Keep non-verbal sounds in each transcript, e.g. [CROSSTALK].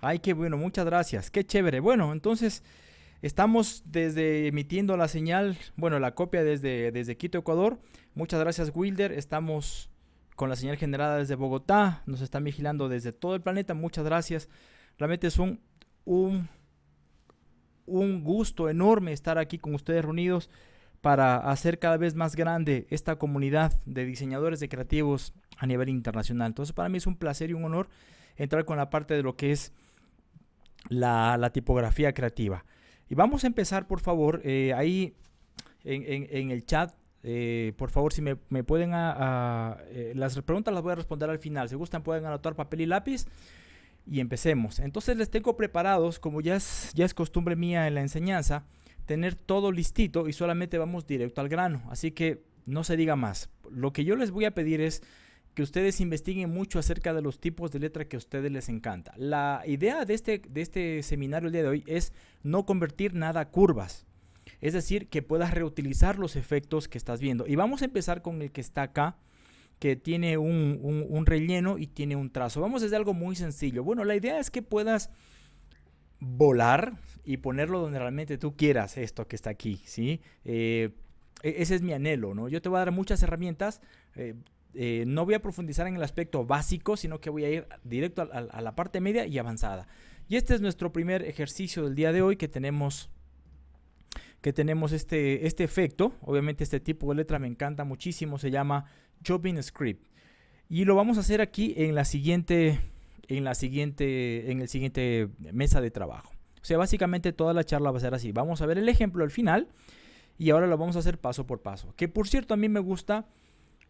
Ay, qué bueno, muchas gracias. Qué chévere. Bueno, entonces estamos desde emitiendo la señal, bueno, la copia desde, desde Quito, Ecuador. Muchas gracias, Wilder. Estamos con la señal generada desde Bogotá. Nos están vigilando desde todo el planeta. Muchas gracias. Realmente es un, un, un gusto enorme estar aquí con ustedes reunidos para hacer cada vez más grande esta comunidad de diseñadores de creativos a nivel internacional. Entonces para mí es un placer y un honor entrar con la parte de lo que es la, tipografía creativa. Y vamos a empezar, por favor, eh, ahí en, el chat, eh, por favor, si me, pueden, a, eh, las preguntas las voy a responder al final. Si gustan, pueden anotar papel y lápiz y empecemos. Entonces les tengo preparados, como ya es, ya es costumbre mía en la enseñanza, tener todo listito y solamente vamos directo al grano. Así que no se diga más. Lo que yo les voy a pedir es que ustedes investiguen mucho acerca de los tipos de letra que a ustedes les encanta. La idea de este, de este seminario el día de hoy es no convertir nada a curvas. Es decir, que puedas reutilizar los efectos que estás viendo. Y vamos a empezar con el que está acá, que tiene un, un relleno y tiene un trazo. Vamos desde algo muy sencillo. Bueno, la idea es que puedas volar y ponerlo donde realmente tú quieras esto que está aquí, ¿sí? Eh, e-, ese es mi anhelo, ¿no? Yo te voy a dar muchas herramientas. Eh, eh, no voy a profundizar en el aspecto básico, sino que voy a ir directo a, la parte media y avanzada. Y este es nuestro primer ejercicio del día de hoy que tenemos que tenemos este, este efecto. Obviamente este tipo de letra me encanta muchísimo. Se llama Chopping Script. Y lo vamos a hacer aquí en la siguiente en la siguiente, en el siguiente mesa de trabajo. O sea, básicamente toda la charla va a ser así. Vamos a ver el ejemplo al final y ahora lo vamos a hacer paso por paso. Que por cierto, a mí me gusta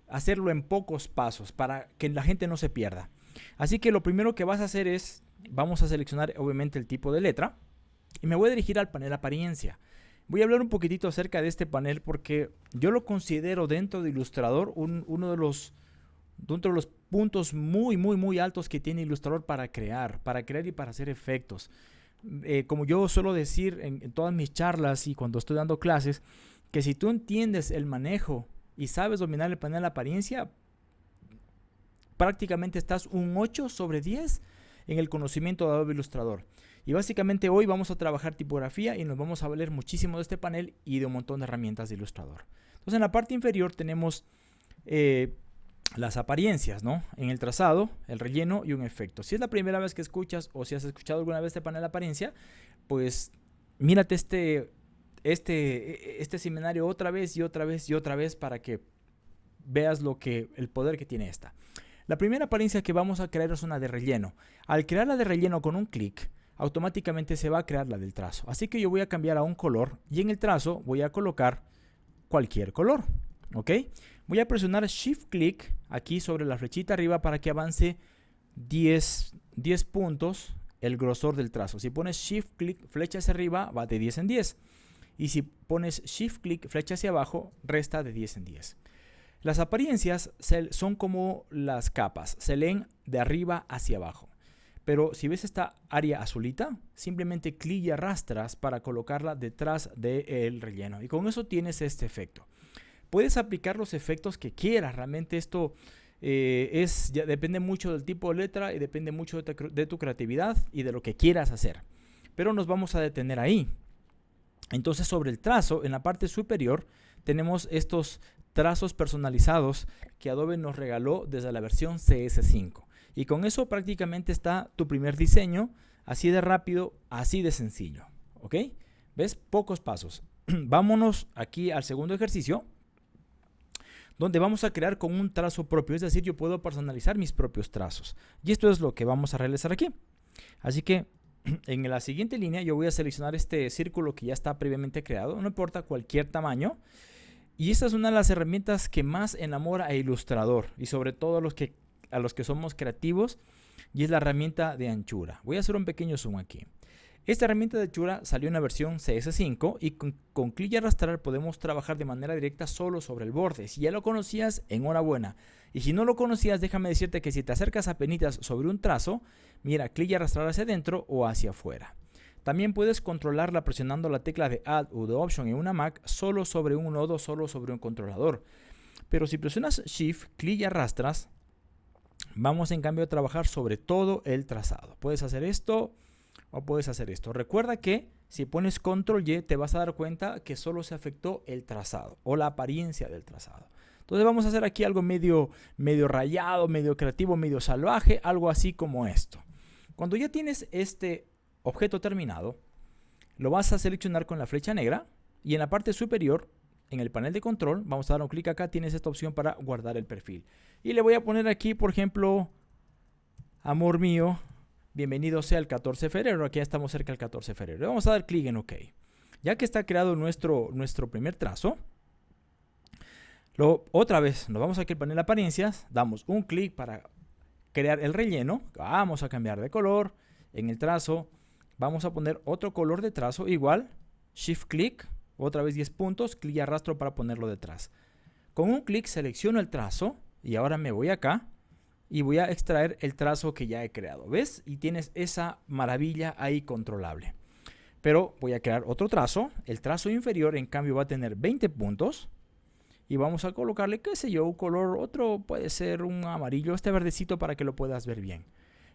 hacerlo en pocos pasos para que la gente no se pierda. Así que lo primero que vas a hacer es, vamos a seleccionar obviamente el tipo de letra y me voy a dirigir al panel apariencia. Voy a hablar un poquitito acerca de este panel porque yo lo considero dentro de Illustrator uno de los dentro de los puntos muy, muy, muy altos que tiene Illustrator para crear, para crear y para hacer efectos. Eh, como yo suelo decir en, todas mis charlas y cuando estoy dando clases, que si tú entiendes el manejo y sabes dominar el panel de apariencia, prácticamente estás un 8 sobre 10 en el conocimiento de Adobe Illustrator. Y básicamente hoy vamos a trabajar tipografía y nos vamos a valer muchísimo de este panel y de un montón de herramientas de Illustrator. Entonces en la parte inferior tenemos eh, las apariencias, ¿no? En el trazado, el relleno y un efecto. Si es la primera vez que escuchas o si has escuchado alguna vez este panel de apariencia, pues mírate este, este, este seminario otra vez y otra vez y otra vez para que veas lo que, el poder que tiene esta. La primera apariencia que vamos a crear es una de relleno. Al crear la de relleno con un clic, automáticamente se va a crear la del trazo. Así que yo voy a cambiar a un color y en el trazo voy a colocar cualquier color. ¿Ok? Voy a presionar Shift Click aquí sobre la flechita arriba para que avance 10, 10 puntos el grosor del trazo. Si pones Shift Click flecha hacia arriba, va de 10 en 10. Y si pones Shift Click flecha hacia abajo, resta de 10 en 10. Las apariencias son como las capas, se leen de arriba hacia abajo. Pero si ves esta área azulita, simplemente clic y arrastras para colocarla detrás del relleno. Y con eso tienes este efecto puedes aplicar los efectos que quieras. Realmente esto eh, es, ya depende mucho del tipo de letra y depende mucho de tu, creatividad y de lo que quieras hacer. Pero nos vamos a detener ahí. Entonces sobre el trazo, en la parte superior, tenemos estos trazos personalizados que Adobe nos regaló desde la versión CS5. Y con eso prácticamente está tu primer diseño, así de rápido, así de sencillo. ¿Ok? ¿Ves? Pocos pasos. [CLEARS THROAT] Vámonos aquí al segundo ejercicio donde vamos a crear con un trazo propio, es decir, yo puedo personalizar mis propios trazos. Y esto es lo que vamos a realizar aquí. Así que [CLEARS THROAT] en la siguiente línea yo voy a seleccionar este círculo que ya está previamente creado, no importa cualquier tamaño. Y esta es una de las herramientas que más enamora a Ilustrador y sobre todo a los que, a los que somos creativos y es la herramienta de anchura. Voy a hacer un pequeño zoom aquí. Esta herramienta de Chura salió en la versión CS5 y con, clic y arrastrar podemos trabajar de manera directa solo sobre el borde. Si ya lo conocías, enhorabuena. Y si no lo conocías, déjame decirte que si te acercas a penitas sobre un trazo, mira, clic y arrastrar hacia adentro o hacia afuera. También puedes controlarla presionando la tecla de Add o de Option en una Mac solo sobre un nodo, solo sobre un controlador. Pero si presionas Shift, clic y arrastras, Vamos en cambio a trabajar sobre todo el trazado. Puedes hacer esto o puedes hacer esto. Recuerda que si pones control Y te vas a dar cuenta que solo se afectó el trazado o la apariencia del trazado. Entonces vamos a hacer aquí algo medio, medio rayado, medio creativo, medio salvaje, algo así como esto. Cuando ya tienes este objeto terminado, lo vas a seleccionar con la flecha negra y en la parte superior, en el panel de control, vamos a dar un clic acá, tienes esta opción para guardar el perfil. Y le voy a poner aquí, por ejemplo, amor mío, bienvenido sea el 14 de febrero. Aquí ya estamos cerca del 14 de febrero. Vamos a dar clic en OK. Ya que está creado nuestro, nuestro primer trazo, lo, otra vez nos vamos aquí al panel apariencias, damos un clic para crear el relleno. Vamos a cambiar de color. En el trazo vamos a poner otro color de trazo igual. Shift clic, otra vez 10 puntos, clic y arrastro para ponerlo detrás. Con un clic selecciono el trazo y ahora me voy acá y voy a extraer el trazo que ya he creado. ¿Ves? Y tienes esa maravilla ahí controlable. Pero voy a crear otro trazo. El trazo inferior en cambio va a tener 20 puntos. Y vamos a colocarle, qué sé yo, un color, otro puede ser un amarillo, este verdecito para que lo puedas ver bien.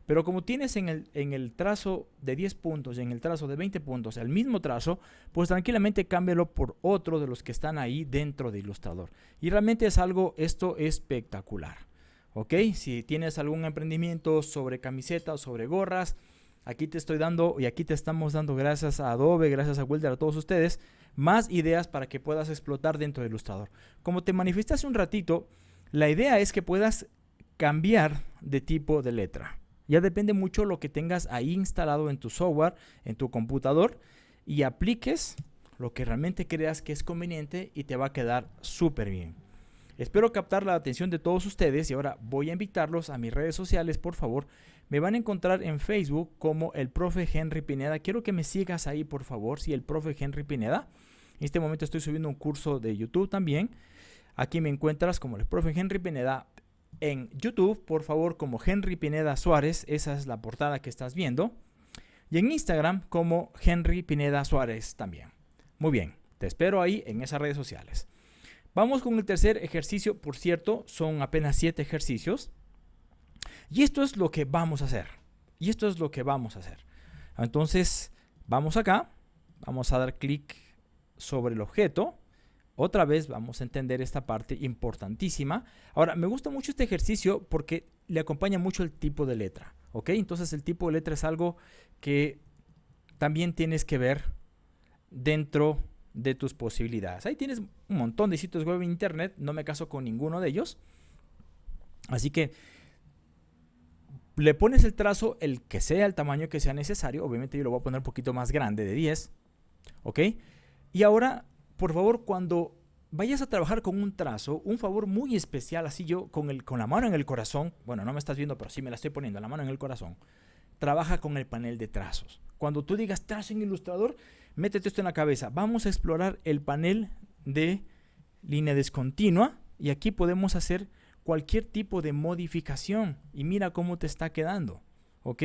Pero como tienes en el, en el trazo de 10 puntos y en el trazo de 20 puntos el mismo trazo, pues tranquilamente cámbialo por otro de los que están ahí dentro de Illustrator. Y realmente es algo, esto espectacular. ¿Ok? Si tienes algún emprendimiento sobre camisetas o sobre gorras, aquí te estoy dando y aquí te estamos dando gracias a Adobe, gracias a Wilder, a todos ustedes, más ideas para que puedas explotar dentro de Illustrator. Como te manifesté hace un ratito, la idea es que puedas cambiar de tipo de letra. Ya depende mucho lo que tengas ahí instalado en tu software, en tu computador y apliques lo que realmente creas que es conveniente y te va a quedar súper bien. Espero captar la atención de todos ustedes y ahora voy a invitarlos a mis redes sociales, por favor. Me van a encontrar en Facebook como el profe Henry Pineda. Quiero que me sigas ahí, por favor, si el profe Henry Pineda. En este momento estoy subiendo un curso de YouTube también. Aquí me encuentras como el profe Henry Pineda en YouTube, por favor, como Henry Pineda Suárez, esa es la portada que estás viendo, y en Instagram como Henry Pineda Suárez también. Muy bien, te espero ahí en esas redes sociales. Vamos con el tercer ejercicio, por cierto, son apenas siete ejercicios. Y esto es lo que vamos a hacer. Y esto es lo que vamos a hacer. Entonces, vamos acá, vamos a dar clic sobre el objeto otra vez vamos a entender esta parte importantísima. Ahora, me gusta mucho este ejercicio porque le acompaña mucho el tipo de letra. ¿Ok? Entonces el tipo de letra es algo que también tienes que ver dentro de tus posibilidades. Ahí tienes un montón de sitios web en internet, no me caso con ninguno de ellos. Así que le pones el trazo el que sea el tamaño que sea necesario. Obviamente yo lo voy a poner un poquito más grande de 10. ¿Ok? Y ahora por favor, cuando vayas a trabajar con un trazo, un favor muy especial, así yo con, el, con la mano en el corazón, bueno, no me estás viendo, pero sí me la estoy poniendo, la mano en el corazón, trabaja con el panel de trazos. Cuando tú digas trazo en ilustrador, métete esto en la cabeza. Vamos a explorar el panel de línea discontinua y aquí podemos hacer cualquier tipo de modificación y mira cómo te está quedando. ¿Ok?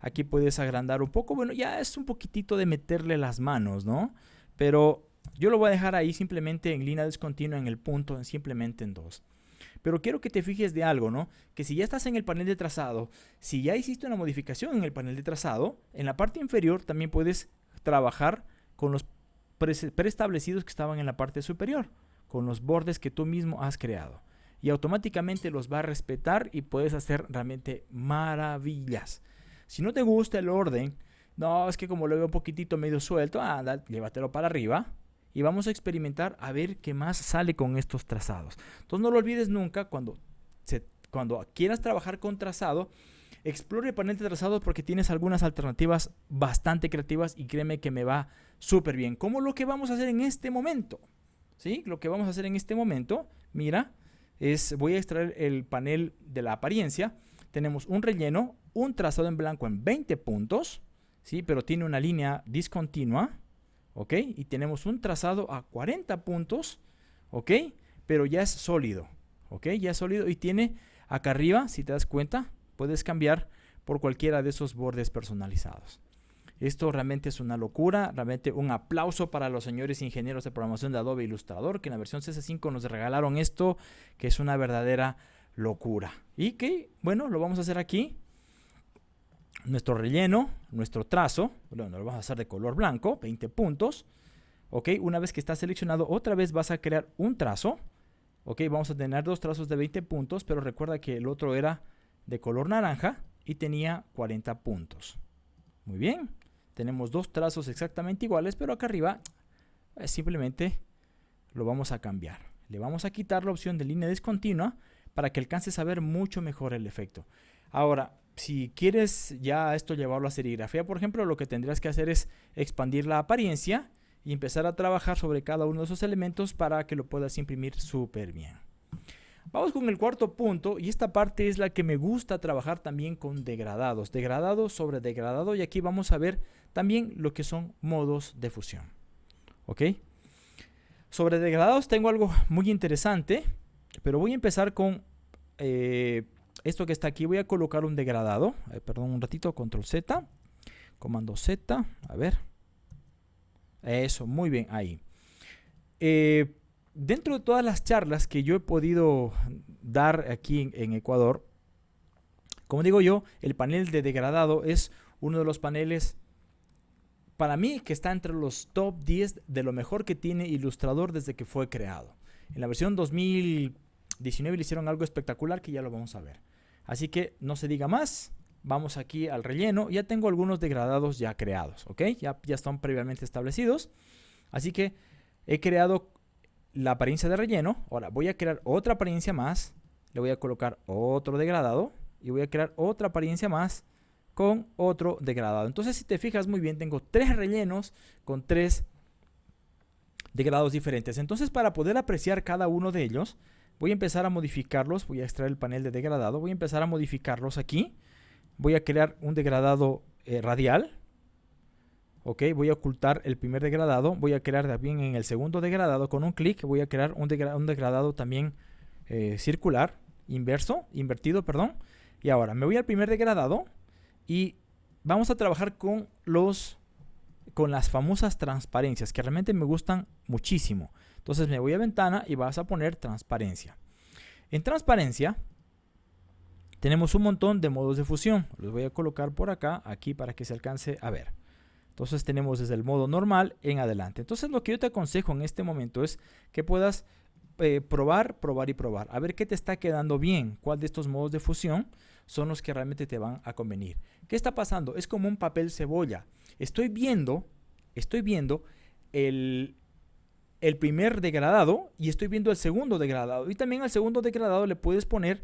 Aquí puedes agrandar un poco. Bueno, ya es un poquitito de meterle las manos, ¿no? Pero yo lo voy a dejar ahí simplemente en línea discontinua en el punto, simplemente en 2. Pero quiero que te fijes de algo, ¿no? Que si ya estás en el panel de trazado, si ya hiciste una modificación en el panel de trazado, en la parte inferior también puedes trabajar con los preestablecidos que estaban en la parte superior, con los bordes que tú mismo has creado. Y automáticamente los va a respetar y puedes hacer realmente maravillas. Si no te gusta el orden, no, es que como lo veo un poquitito medio suelto, anda, llévatelo para arriba, y vamos a experimentar a ver qué más sale con estos trazados. Entonces no lo olvides nunca cuando, cuando quieras trabajar con trazado, explore el panel de trazado porque tienes algunas alternativas bastante creativas y créeme que me va súper bien. Como lo que vamos a hacer en este momento. ¿Sí? Lo que vamos a hacer en este momento, mira, es voy a extraer el panel de la apariencia. Tenemos un relleno, un trazado en blanco en 20 puntos, ¿sí? Pero tiene una línea discontinua ¿ok? Y tenemos un trazado a 40 puntos, ¿ok? Pero ya es sólido, ¿ok? Ya es sólido y tiene acá arriba, si te das cuenta, puedes cambiar por cualquiera de esos bordes personalizados. Esto realmente es una locura, realmente un aplauso para los señores ingenieros de programación de Adobe Illustrator, que en la versión CS5 nos regalaron esto, que es una verdadera locura. Y que, bueno, lo vamos a hacer aquí. Nuestro relleno, nuestro trazo, bueno, lo vamos a hacer de color blanco, 20 puntos. Ok, una vez que está seleccionado, otra vez vas a crear un trazo. Ok, vamos a tener dos trazos de 20 puntos, pero recuerda que el otro era de color naranja y tenía 40 puntos. Muy bien, tenemos dos trazos exactamente iguales, pero acá arriba eh, simplemente lo vamos a cambiar. Le vamos a quitar la opción de línea discontinua para que alcances a ver mucho mejor el efecto. Ahora, si quieres ya esto llevarlo a serigrafía, por ejemplo, lo que tendrías que hacer es expandir la apariencia y empezar a trabajar sobre cada uno de esos elementos para que lo puedas imprimir súper bien. Vamos con el cuarto punto y esta parte es la que me gusta trabajar también con degradados, degradado sobre degradado y aquí vamos a ver también lo que son modos de fusión. ¿Ok? Sobre degradados tengo algo muy interesante, pero voy a empezar con eh, esto que está aquí. Voy a colocar un degradado, eh, perdón un ratito, control Z, comando Z, a ver. Eso, muy bien, ahí. Eh, dentro de todas las charlas que yo he podido dar aquí en, Ecuador, como digo yo, el panel de degradado es uno de los paneles para mí que está entre los top 10 de lo mejor que tiene Illustrator desde que fue creado. En la versión 2019 le hicieron algo espectacular que ya lo vamos a ver. Así que no se diga más, vamos aquí al relleno. Ya tengo algunos degradados ya creados, ¿ok? Ya, ya están previamente establecidos. Así que he creado la apariencia de relleno. Ahora voy a crear otra apariencia más. Le voy a colocar otro degradado. Y voy a crear otra apariencia más con otro degradado. Entonces si te fijas muy bien, tengo tres rellenos con tres degradados diferentes. Entonces para poder apreciar cada uno de ellos, voy a empezar a modificarlos. Voy a extraer el panel de degradado. Voy a empezar a modificarlos aquí. Voy a crear un degradado eh, radial. Ok, voy a ocultar el primer degradado. Voy a crear también en el segundo degradado con un clic. Voy a crear un, degradado también eh, circular, inverso, invertido, perdón. Y ahora me voy al primer degradado y vamos a trabajar con los con las famosas transparencias que realmente me gustan muchísimo. Entonces me voy a ventana y vas a poner transparencia. En transparencia tenemos un montón de modos de fusión. Los voy a colocar por acá, aquí para que se alcance a ver. Entonces tenemos desde el modo normal en adelante. Entonces lo que yo te aconsejo en este momento es que puedas eh, probar, probar y probar. A ver qué te está quedando bien. Cuál de estos modos de fusión son los que realmente te van a convenir. ¿Qué está pasando? Es como un papel cebolla. Estoy viendo, estoy viendo el, el primer degradado y estoy viendo el segundo degradado. Y también al segundo degradado le puedes poner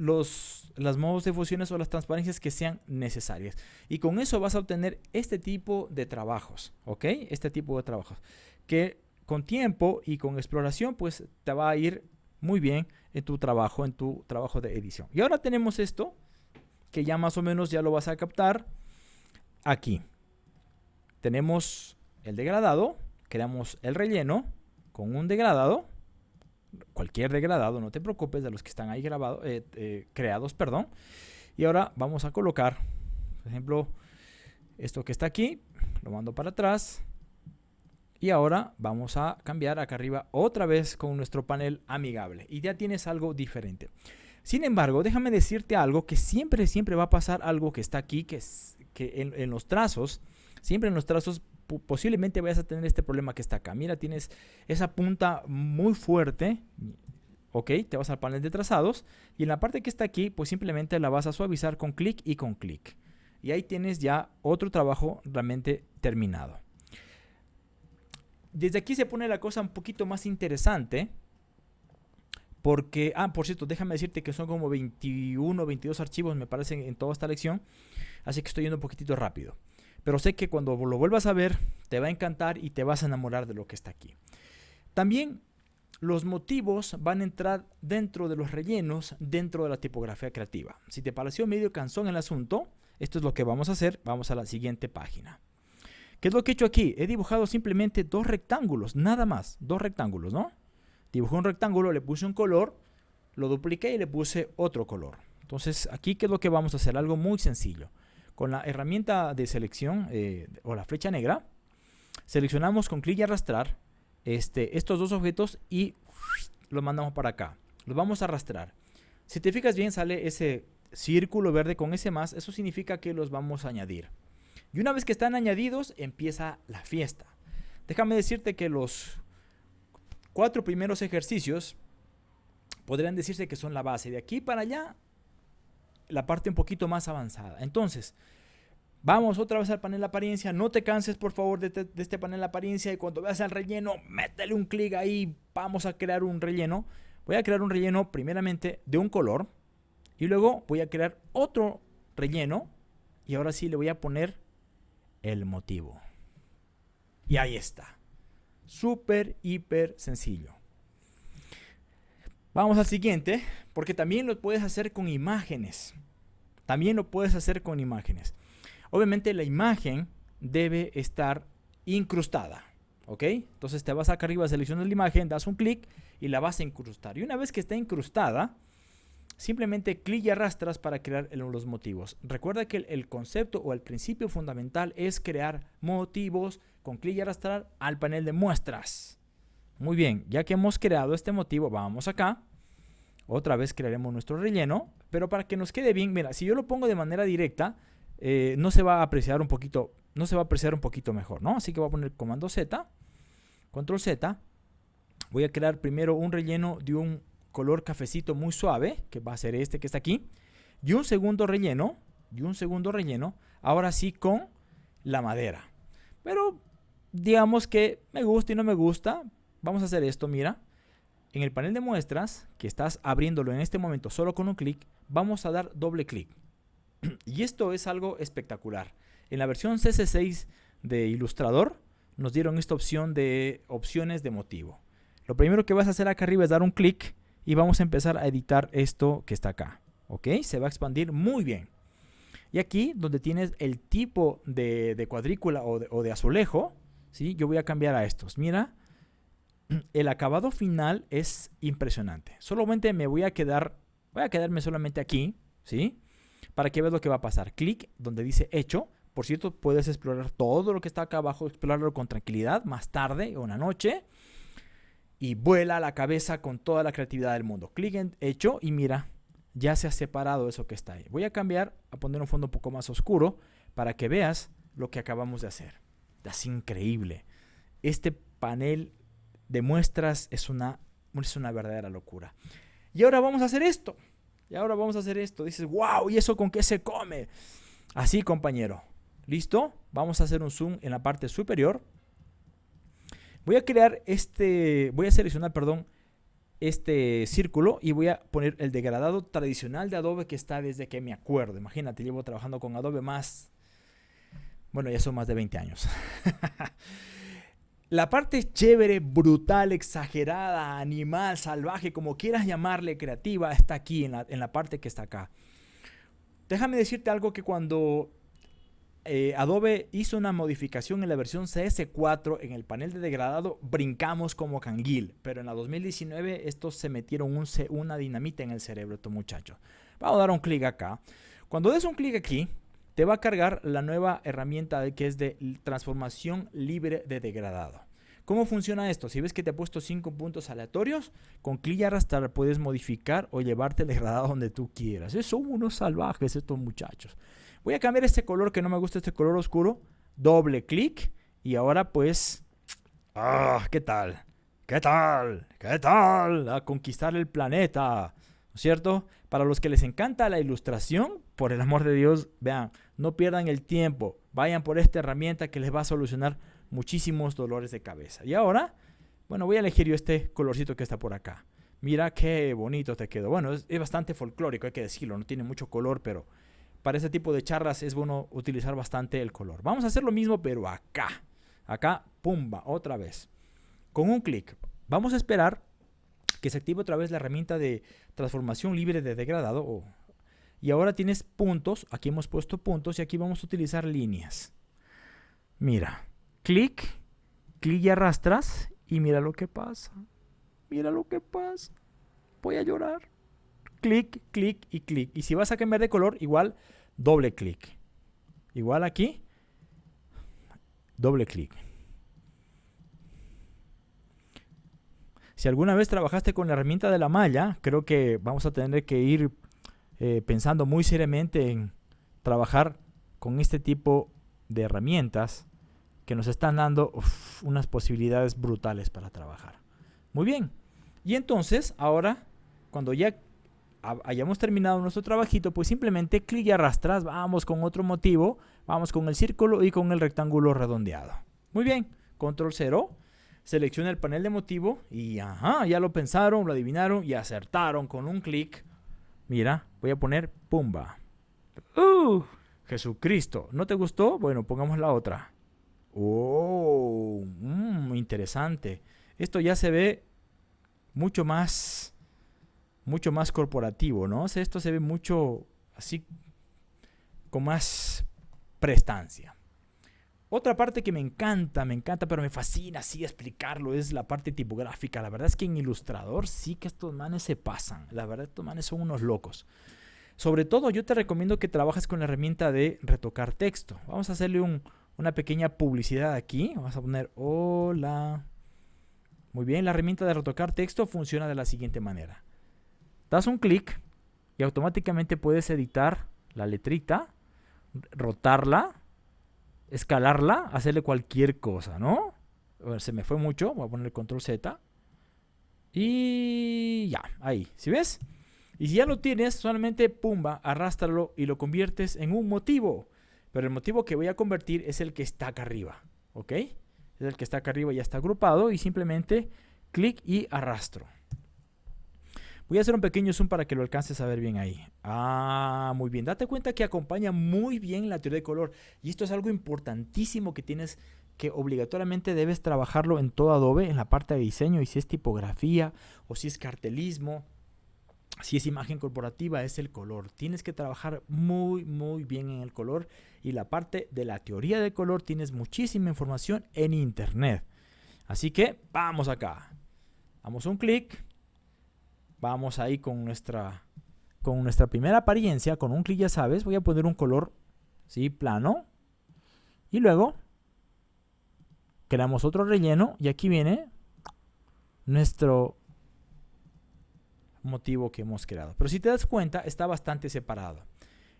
los modos de fusiones o las transparencias que sean necesarias. Y con eso vas a obtener este tipo de trabajos, ¿ok? Este tipo de trabajos que con tiempo y con exploración pues te va a ir muy bien en tu trabajo, en tu trabajo de edición. Y ahora tenemos esto que ya más o menos ya lo vas a captar aquí. Tenemos el degradado, creamos el relleno con un degradado cualquier degradado, no te preocupes de los que están ahí grabados, eh, eh, creados, perdón. Y ahora vamos a colocar, por ejemplo, esto que está aquí, lo mando para atrás. Y ahora vamos a cambiar acá arriba otra vez con nuestro panel amigable. Y ya tienes algo diferente. Sin embargo, déjame decirte algo que siempre, siempre va a pasar algo que está aquí, que, es, que en, en los trazos, siempre en los trazos posiblemente vayas a tener este problema que está acá. Mira, tienes esa punta muy fuerte. Ok, te vas al panel de trazados y en la parte que está aquí, pues simplemente la vas a suavizar con clic y con clic. Y ahí tienes ya otro trabajo realmente terminado. Desde aquí se pone la cosa un poquito más interesante. Porque, ah, por cierto, déjame decirte que son como 21 22 archivos, me parecen, en toda esta lección. Así que estoy yendo un poquitito rápido. Pero sé que cuando lo vuelvas a ver, te va a encantar y te vas a enamorar de lo que está aquí. También los motivos van a entrar dentro de los rellenos, dentro de la tipografía creativa. Si te pareció medio cansón el asunto, esto es lo que vamos a hacer. Vamos a la siguiente página. ¿Qué es lo que he hecho aquí? He dibujado simplemente dos rectángulos, nada más, dos rectángulos, ¿no? Dibujé un rectángulo, le puse un color, lo dupliqué y le puse otro color. Entonces, aquí, ¿qué es lo que vamos a hacer? Algo muy sencillo. Con la herramienta de selección eh, o la flecha negra, seleccionamos con clic y arrastrar este, estos dos objetos y los mandamos para acá. Los vamos a arrastrar. Si te fijas bien, sale ese círculo verde con ese más. Eso significa que los vamos a añadir. Y una vez que están añadidos, empieza la fiesta. Déjame decirte que los cuatro primeros ejercicios podrían decirse que son la base. De aquí para allá, la parte un poquito más avanzada. Entonces, vamos otra vez al panel de apariencia. No te canses, por favor, de, este panel de apariencia. Y cuando veas el relleno, métele un clic ahí. Vamos a crear un relleno. Voy a crear un relleno primeramente de un color. Y luego voy a crear otro relleno. Y ahora sí le voy a poner el motivo. Y ahí está. Súper, hiper sencillo. Vamos al siguiente, porque también lo puedes hacer con imágenes. También lo puedes hacer con imágenes. Obviamente la imagen debe estar incrustada. ¿Ok? Entonces te vas acá arriba, seleccionas la imagen, das un clic y la vas a incrustar. Y una vez que está incrustada, simplemente clic y arrastras para crear los motivos. Recuerda que el, concepto o el principio fundamental es crear motivos con clic y arrastrar al panel de muestras. Muy bien, ya que hemos creado este motivo, vamos acá. Otra vez crearemos nuestro relleno, pero para que nos quede bien, mira, si yo lo pongo de manera directa, eh, no se va a apreciar un poquito, no se va a apreciar un poquito mejor, ¿no? Así que voy a poner comando Z, control Z. Voy a crear primero un relleno de un color cafecito muy suave, que va a ser este que está aquí, y un segundo relleno, y un segundo relleno, ahora sí con la madera. Pero digamos que me gusta y no me gusta, vamos a hacer esto, mira. En el panel de muestras, que estás abriéndolo en este momento solo con un clic, vamos a dar doble clic. [CLEARS THROAT] y esto es algo espectacular. En la versión CC6 de Illustrator nos dieron esta opción de opciones de motivo. Lo primero que vas a hacer acá arriba es dar un clic y vamos a empezar a editar esto que está acá. ¿Ok? Se va a expandir muy bien. Y aquí, donde tienes el tipo de, cuadrícula o de, o de, azulejo, ¿sí? yo voy a cambiar a estos. Mira, [CLEARS THROAT] el acabado final es impresionante. Solamente me voy a quedar, voy a quedarme solamente aquí, ¿sí? Para que veas lo que va a pasar. Clic donde dice hecho. Por cierto, puedes explorar todo lo que está acá abajo, explorarlo con tranquilidad más tarde o una noche. Y vuela la cabeza con toda la creatividad del mundo. Clic en hecho y mira, ya se ha separado eso que está ahí. Voy a cambiar a poner un fondo un poco más oscuro para que veas lo que acabamos de hacer. Es increíble. Este panel de muestras es una, es una verdadera locura. Y ahora vamos a hacer esto. Y ahora vamos a hacer esto. Dices, wow, ¿y eso con qué se come? Así, compañero. ¿Listo? Vamos a hacer un zoom en la parte superior. Voy a crear este, voy a seleccionar, perdón, este círculo y voy a poner el degradado tradicional de Adobe que está desde que me acuerdo. Imagínate, llevo trabajando con Adobe más, bueno, ya son más de 20 años. [LAUGHS] La parte chévere, brutal, exagerada, animal, salvaje, como quieras llamarle, creativa, está aquí en la, parte que está acá. Déjame decirte algo que cuando eh, Adobe hizo una modificación en la versión CS4 en el panel de degradado, brincamos como canguil. Pero en la 2019 estos se metieron un, una dinamita en el cerebro, estos muchachos. Vamos a dar un clic acá. Cuando des un clic aquí, te va a cargar la nueva herramienta que es de transformación libre de degradado. ¿Cómo funciona esto? Si ves que te ha puesto 5 puntos aleatorios, con clic y arrastrar puedes modificar o llevarte el degradado donde tú quieras. Son unos salvajes estos muchachos. Voy a cambiar este color que no me gusta, este color oscuro. Doble clic y ahora pues... ¡Ah! ¿Qué tal? ¿Qué tal? ¿Qué tal? A conquistar el planeta. ¿No es cierto? Para los que les encanta la ilustración, por el amor de Dios, vean, no pierdan el tiempo. Vayan por esta herramienta que les va a solucionar muchísimos dolores de cabeza. Y ahora, bueno, voy a elegir yo este colorcito que está por acá. Mira qué bonito te quedó. Bueno, es, bastante folclórico, hay que decirlo. No tiene mucho color, pero para este tipo de charlas es bueno utilizar bastante el color. Vamos a hacer lo mismo, pero acá. Acá, pumba, otra vez. Con un clic. Vamos a esperar que se active otra vez la herramienta de transformación libre de degradado. Y ahora tienes puntos, aquí hemos puesto puntos y aquí vamos a utilizar líneas. Mira, clic, clic y arrastras y mira lo que pasa. Mira lo que pasa. Voy a llorar. Clic, clic y clic. Y si vas a cambiar de color, igual doble clic. Igual aquí, doble clic. Si alguna vez trabajaste con la herramienta de la malla, creo que vamos a tener que ir eh, pensando muy seriamente en trabajar con este tipo de herramientas que nos están dando unas posibilidades brutales para trabajar. Muy bien. Y entonces, ahora, cuando ya hayamos terminado nuestro trabajito, pues simplemente clic y arrastras, vamos con otro motivo, vamos con el círculo y con el rectángulo redondeado. Muy bien, control 0, selecciona el panel de motivo y ajá, ya lo pensaron, lo adivinaron y acertaron con un clic. Mira, voy a poner pumba. ¡Uh! Jesucristo, ¿no te gustó? Bueno, pongamos la otra. ¡Oh! Mmm, interesante. Esto ya se ve mucho más mucho más corporativo, ¿no? esto se ve mucho así con más prestancia. Otra parte que me encanta, me encanta, pero me fascina así explicarlo, es la parte tipográfica. La verdad es que en Ilustrador sí que estos manes se pasan. La verdad, estos manes son unos locos. Sobre todo, yo te recomiendo que trabajes con la herramienta de retocar texto. Vamos a hacerle una pequeña publicidad aquí. Vamos a poner hola. Muy bien, la herramienta de retocar texto funciona de la siguiente manera. Das un clic y automáticamente puedes editar la letrita, rotarla, escalarla, hacerle cualquier cosa, ¿no? se me fue mucho, voy a poner control Z. Y ya, ahí, ¿sí ves? Y si ya lo tienes, solamente pumba, arrástralo y lo conviertes en un motivo. Pero el motivo que voy a convertir es el que está acá arriba, ¿ok? Es el que está acá arriba, ya está agrupado y simplemente clic y arrastro. Voy a hacer un pequeño zoom para que lo alcances a ver bien ahí. Ah, muy bien. Date cuenta que acompaña muy bien la teoría de color. Y esto es algo importantísimo que tienes que obligatoriamente debes trabajarlo en todo Adobe, en la parte de diseño, y si es tipografía, o si es cartelismo, si es imagen corporativa, es el color. Tienes que trabajar muy, muy bien en el color. Y la parte de la teoría de color tienes muchísima información en internet. Así que vamos acá. Damos un clic Vamos ahí con nuestra, con nuestra primera apariencia, con un clic ya sabes, voy a poner un color ¿sí? plano. Y luego creamos otro relleno y aquí viene nuestro motivo que hemos creado. Pero si te das cuenta, está bastante separado.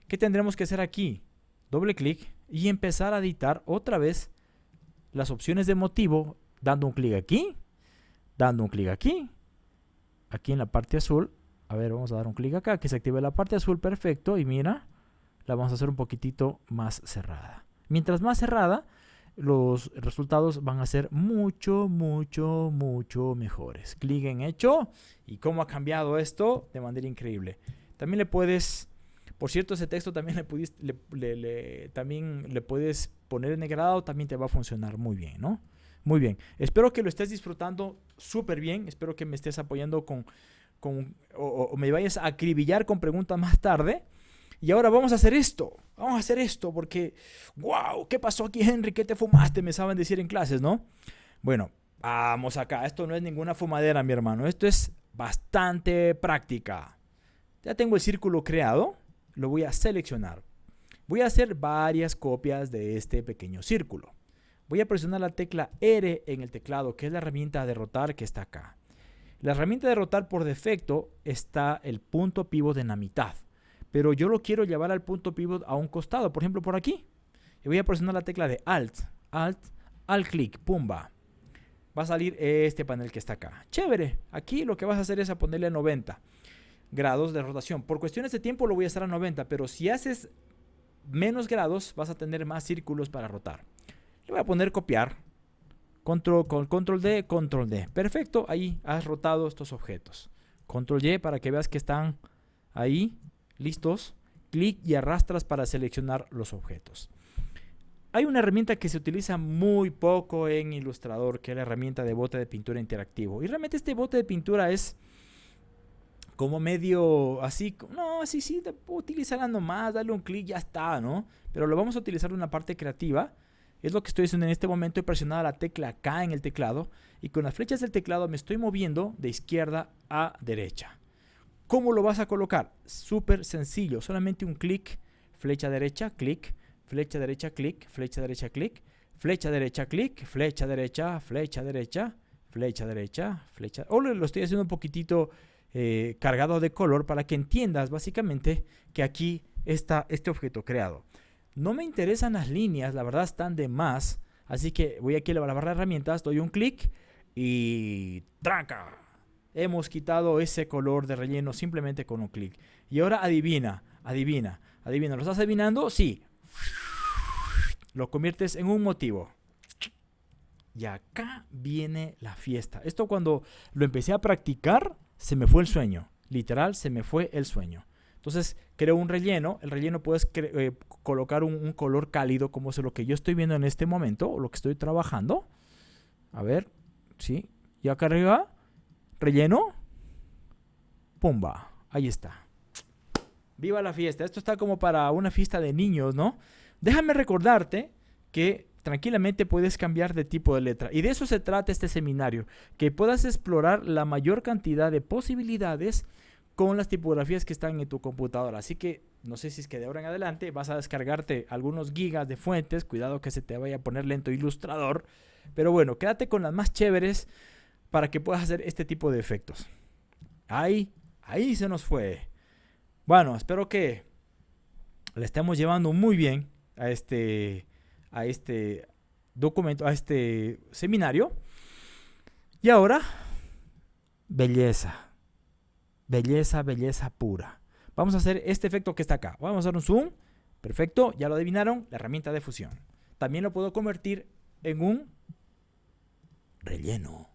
¿Qué tendremos que hacer aquí? Doble clic y empezar a editar otra vez las opciones de motivo, dando un clic aquí, dando un clic aquí, aquí en la parte azul. A ver, vamos a dar un clic acá, que se active la parte azul, perfecto. Y mira, la vamos a hacer un poquitito más cerrada. Mientras más cerrada, los resultados van a ser mucho, mucho, mucho mejores. Clic en hecho. Y cómo ha cambiado esto de manera increíble. También le puedes, por cierto, ese texto también le, pudiste, le, también le puedes poner en negrado, también te va a funcionar muy bien, ¿no? Muy bien. Espero que lo estés disfrutando súper bien. Espero que me estés apoyando con, con o, me vayas a acribillar con preguntas más tarde. Y ahora vamos a hacer esto. Vamos a hacer esto porque, wow, ¿qué pasó aquí, Henry? ¿Qué te fumaste? Me saben decir en clases, ¿no? Bueno, vamos acá. Esto no es ninguna fumadera, mi hermano. Esto es bastante práctica. Ya tengo el círculo creado. Lo voy a seleccionar. Voy a hacer varias copias de este pequeño círculo. Voy a presionar la tecla R en el teclado, que es la herramienta de rotar que está acá. La herramienta de rotar por defecto está el punto pivot en la mitad, pero yo lo quiero llevar al punto pivot a un costado, por ejemplo por aquí. Y voy a presionar la tecla de Alt, Alt, Alt clic, pumba. Va a salir este panel que está acá. Chévere, aquí lo que vas a hacer es a ponerle a 90 grados de rotación. Por cuestiones de tiempo lo voy a hacer a 90, pero si haces menos grados vas a tener más círculos para rotar voy a poner copiar. Control, con control D, control D. Perfecto, ahí has rotado estos objetos. Control Y para que veas que están ahí listos. Clic y arrastras para seleccionar los objetos. Hay una herramienta que se utiliza muy poco en Illustrator, que es la herramienta de bote de pintura interactivo. Y realmente este bote de pintura es como medio así, no, así sí, utilizarla nomás, dale un clic, ya está, ¿no? Pero lo vamos a utilizar en una parte creativa es lo que estoy haciendo en este momento. He presionado la tecla K en el teclado y con las flechas del teclado me estoy moviendo de izquierda a derecha. ¿Cómo lo vas a colocar? Súper sencillo. Solamente un clic, flecha derecha, clic, flecha derecha, clic, flecha derecha, clic, flecha derecha, clic, flecha derecha, flecha derecha, flecha derecha, flecha... O lo estoy haciendo un poquitito eh, cargado de color para que entiendas básicamente que aquí está este objeto creado. No me interesan las líneas, la verdad están de más. Así que voy aquí a la barra de herramientas, doy un clic y tranca. Hemos quitado ese color de relleno simplemente con un clic. Y ahora adivina, adivina, adivina. ¿Lo estás adivinando? Sí. Lo conviertes en un motivo. Y acá viene la fiesta. Esto cuando lo empecé a practicar, se me fue el sueño. Literal, se me fue el sueño. Entonces, creo un relleno. El relleno puedes eh, colocar un, color cálido, como es lo que yo estoy viendo en este momento, o lo que estoy trabajando. A ver, ¿sí? Y acá arriba, relleno. Pumba, ahí está. Viva la fiesta. Esto está como para una fiesta de niños, ¿no? Déjame recordarte que tranquilamente puedes cambiar de tipo de letra. Y de eso se trata este seminario, que puedas explorar la mayor cantidad de posibilidades con las tipografías que están en tu computadora. Así que no sé si es que de ahora en adelante vas a descargarte algunos gigas de fuentes. Cuidado que se te vaya a poner lento ilustrador. Pero bueno, quédate con las más chéveres para que puedas hacer este tipo de efectos. Ahí, ahí se nos fue. Bueno, espero que le estemos llevando muy bien a este a este documento, a este seminario. Y ahora, belleza. Belleza, belleza pura. Vamos a hacer este efecto que está acá. Vamos a hacer un zoom. Perfecto, ya lo adivinaron, la herramienta de fusión. También lo puedo convertir en un relleno.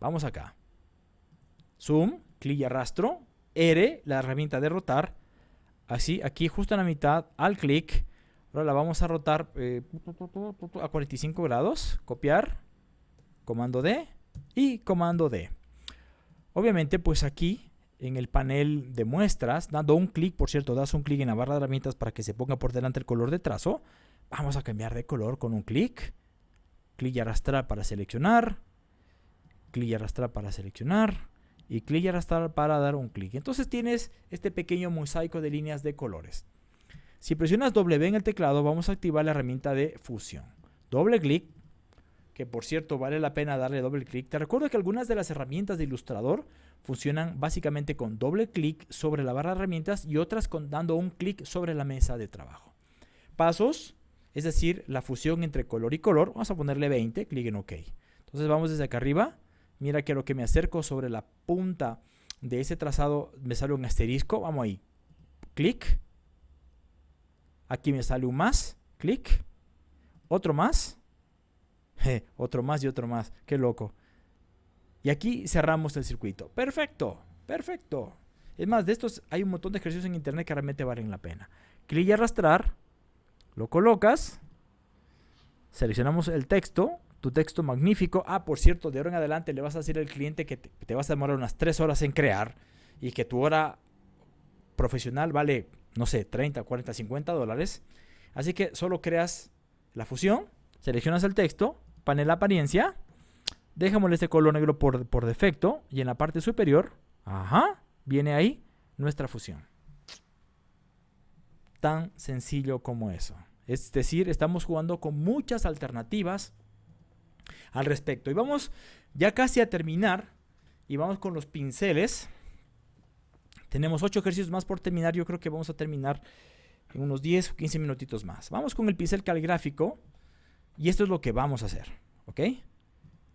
Vamos acá. Zoom, clic y arrastro. R, la herramienta de rotar. Así, aquí justo en la mitad, al clic, Ahora la vamos a rotar eh, a 45 grados. Copiar. Comando D. Y comando D. Obviamente, pues aquí en el panel de muestras, dando un clic, por cierto, das un clic en la barra de herramientas para que se ponga por delante el color de trazo. Vamos a cambiar de color con un clic. Clic y arrastrar para seleccionar. Clic y arrastrar para seleccionar. Y clic y arrastrar para dar un clic. Entonces tienes este pequeño mosaico de líneas de colores. Si presionas W en el teclado, vamos a activar la herramienta de fusión. Doble clic, que por cierto vale la pena darle doble clic. Te recuerdo que algunas de las herramientas de Illustrator funcionan básicamente con doble clic sobre la barra de herramientas y otras con dando un clic sobre la mesa de trabajo. Pasos, es decir, la fusión entre color y color. Vamos a ponerle 20, clic en OK. Entonces vamos desde acá arriba. Mira que lo que me acerco sobre la punta de ese trazado me sale un asterisco. Vamos ahí. Clic Aquí me sale un más. Clic. Otro más. [LAUGHS] otro más y otro más. Qué loco. Y aquí cerramos el circuito. Perfecto. Perfecto. Es más, de estos hay un montón de ejercicios en internet que realmente valen la pena. Clic y arrastrar. Lo colocas. Seleccionamos el texto. Tu texto magnífico. Ah, por cierto, de ahora en adelante le vas a decir al cliente que te, vas a demorar unas 3 horas en crear. Y que tu hora profesional vale no sé, 30, 40, 50 dólares. Así que solo creas la fusión, seleccionas el texto, panel apariencia, dejamos este color negro por, por defecto y en la parte superior, ajá, viene ahí nuestra fusión. Tan sencillo como eso. Es decir, estamos jugando con muchas alternativas al respecto. Y vamos ya casi a terminar y vamos con los pinceles. Tenemos 8 ejercicios más por terminar. Yo creo que vamos a terminar en unos 10 o 15 minutitos más. Vamos con el pincel caligráfico. Y esto es lo que vamos a hacer. ¿Ok?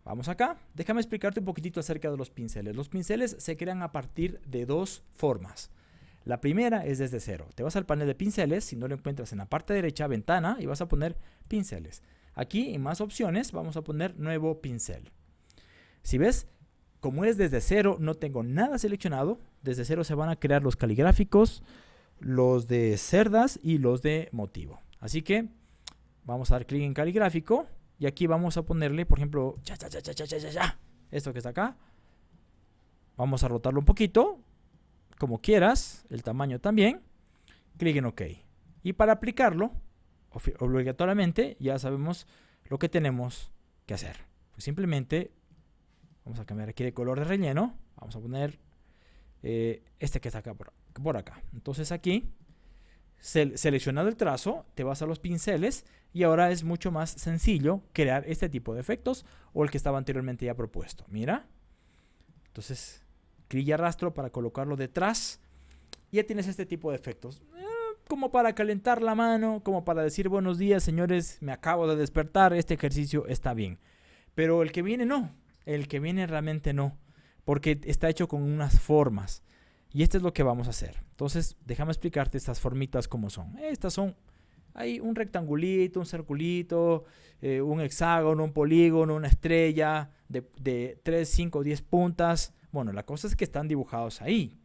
Vamos acá. Déjame explicarte un poquitito acerca de los pinceles. Los pinceles se crean a partir de dos formas. La primera es desde cero. Te vas al panel de pinceles, si no lo encuentras en la parte derecha, ventana, y vas a poner pinceles. Aquí en más opciones vamos a poner nuevo pincel. Si ves, como es desde cero, no tengo nada seleccionado. Desde cero se van a crear los caligráficos, los de cerdas y los de motivo. Así que vamos a dar clic en caligráfico y aquí vamos a ponerle, por ejemplo, esto que está acá. Vamos a rotarlo un poquito, como quieras, el tamaño también. Clic en OK. Y para aplicarlo, obligatoriamente, ya sabemos lo que tenemos que hacer. Pues simplemente Vamos a cambiar aquí de color de relleno. Vamos a poner eh, este que está acá por, acá. Entonces aquí seleccionado el trazo, te vas a los pinceles y ahora es mucho más sencillo crear este tipo de efectos o el que estaba anteriormente ya propuesto. Mira. Entonces, clic y arrastro para colocarlo detrás. Ya tienes este tipo de efectos. Eh, como para calentar la mano, como para decir buenos días, señores, me acabo de despertar, este ejercicio está bien. Pero el que viene no, el que viene realmente no, porque está hecho con unas formas. Y esto es lo que vamos a hacer. Entonces, déjame explicarte estas formitas como son. Estas son, hay un rectangulito, un circulito, eh, un hexágono, un polígono, una estrella de, de 3, 5, 10 puntas. Bueno, la cosa es que están dibujados ahí.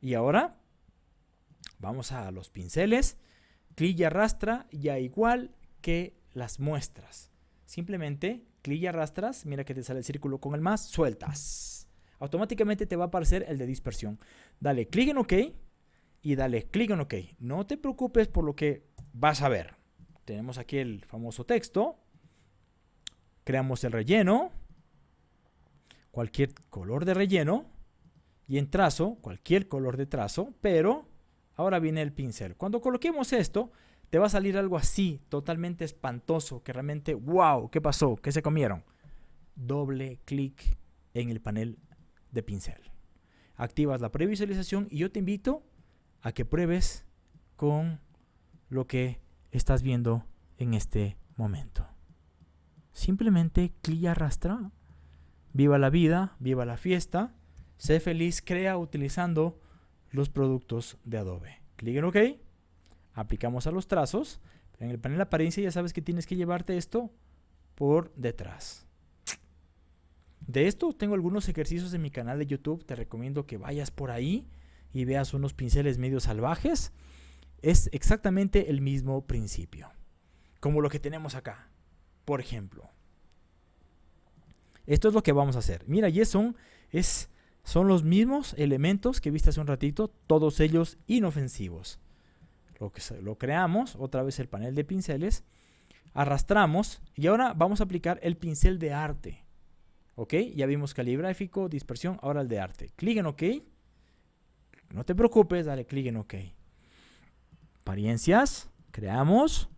Y ahora vamos a los pinceles, clic y arrastra, ya igual que las muestras. Simplemente clic y arrastras, mira que te sale el círculo con el más, sueltas automáticamente te va a aparecer el de dispersión. Dale clic en OK y dale clic en OK. No te preocupes por lo que vas a ver. Tenemos aquí el famoso texto. Creamos el relleno. Cualquier color de relleno. Y en trazo, cualquier color de trazo. Pero ahora viene el pincel. Cuando coloquemos esto, te va a salir algo así, totalmente espantoso. Que realmente, wow, ¿qué pasó? ¿Qué se comieron? Doble clic en el panel de pincel. Activas la previsualización y yo te invito a que pruebes con lo que estás viendo en este momento. Simplemente clic y arrastra. Viva la vida, viva la fiesta. Sé feliz, crea utilizando los productos de Adobe. Clic en OK. Aplicamos a los trazos. En el panel de apariencia ya sabes que tienes que llevarte esto por detrás. De esto tengo algunos ejercicios en mi canal de YouTube. Te recomiendo que vayas por ahí y veas unos pinceles medio salvajes. Es exactamente el mismo principio. Como lo que tenemos acá. Por ejemplo. Esto es lo que vamos a hacer. Mira, y son, es, son los mismos elementos que viste hace un ratito. Todos ellos inofensivos. Lo, que, lo creamos. Otra vez el panel de pinceles. Arrastramos. Y ahora vamos a aplicar el pincel de arte. ¿Ok? Ya vimos calibráfico, dispersión, ahora el de arte. Clic en OK. No te preocupes, dale clic en OK. Apariencias, creamos.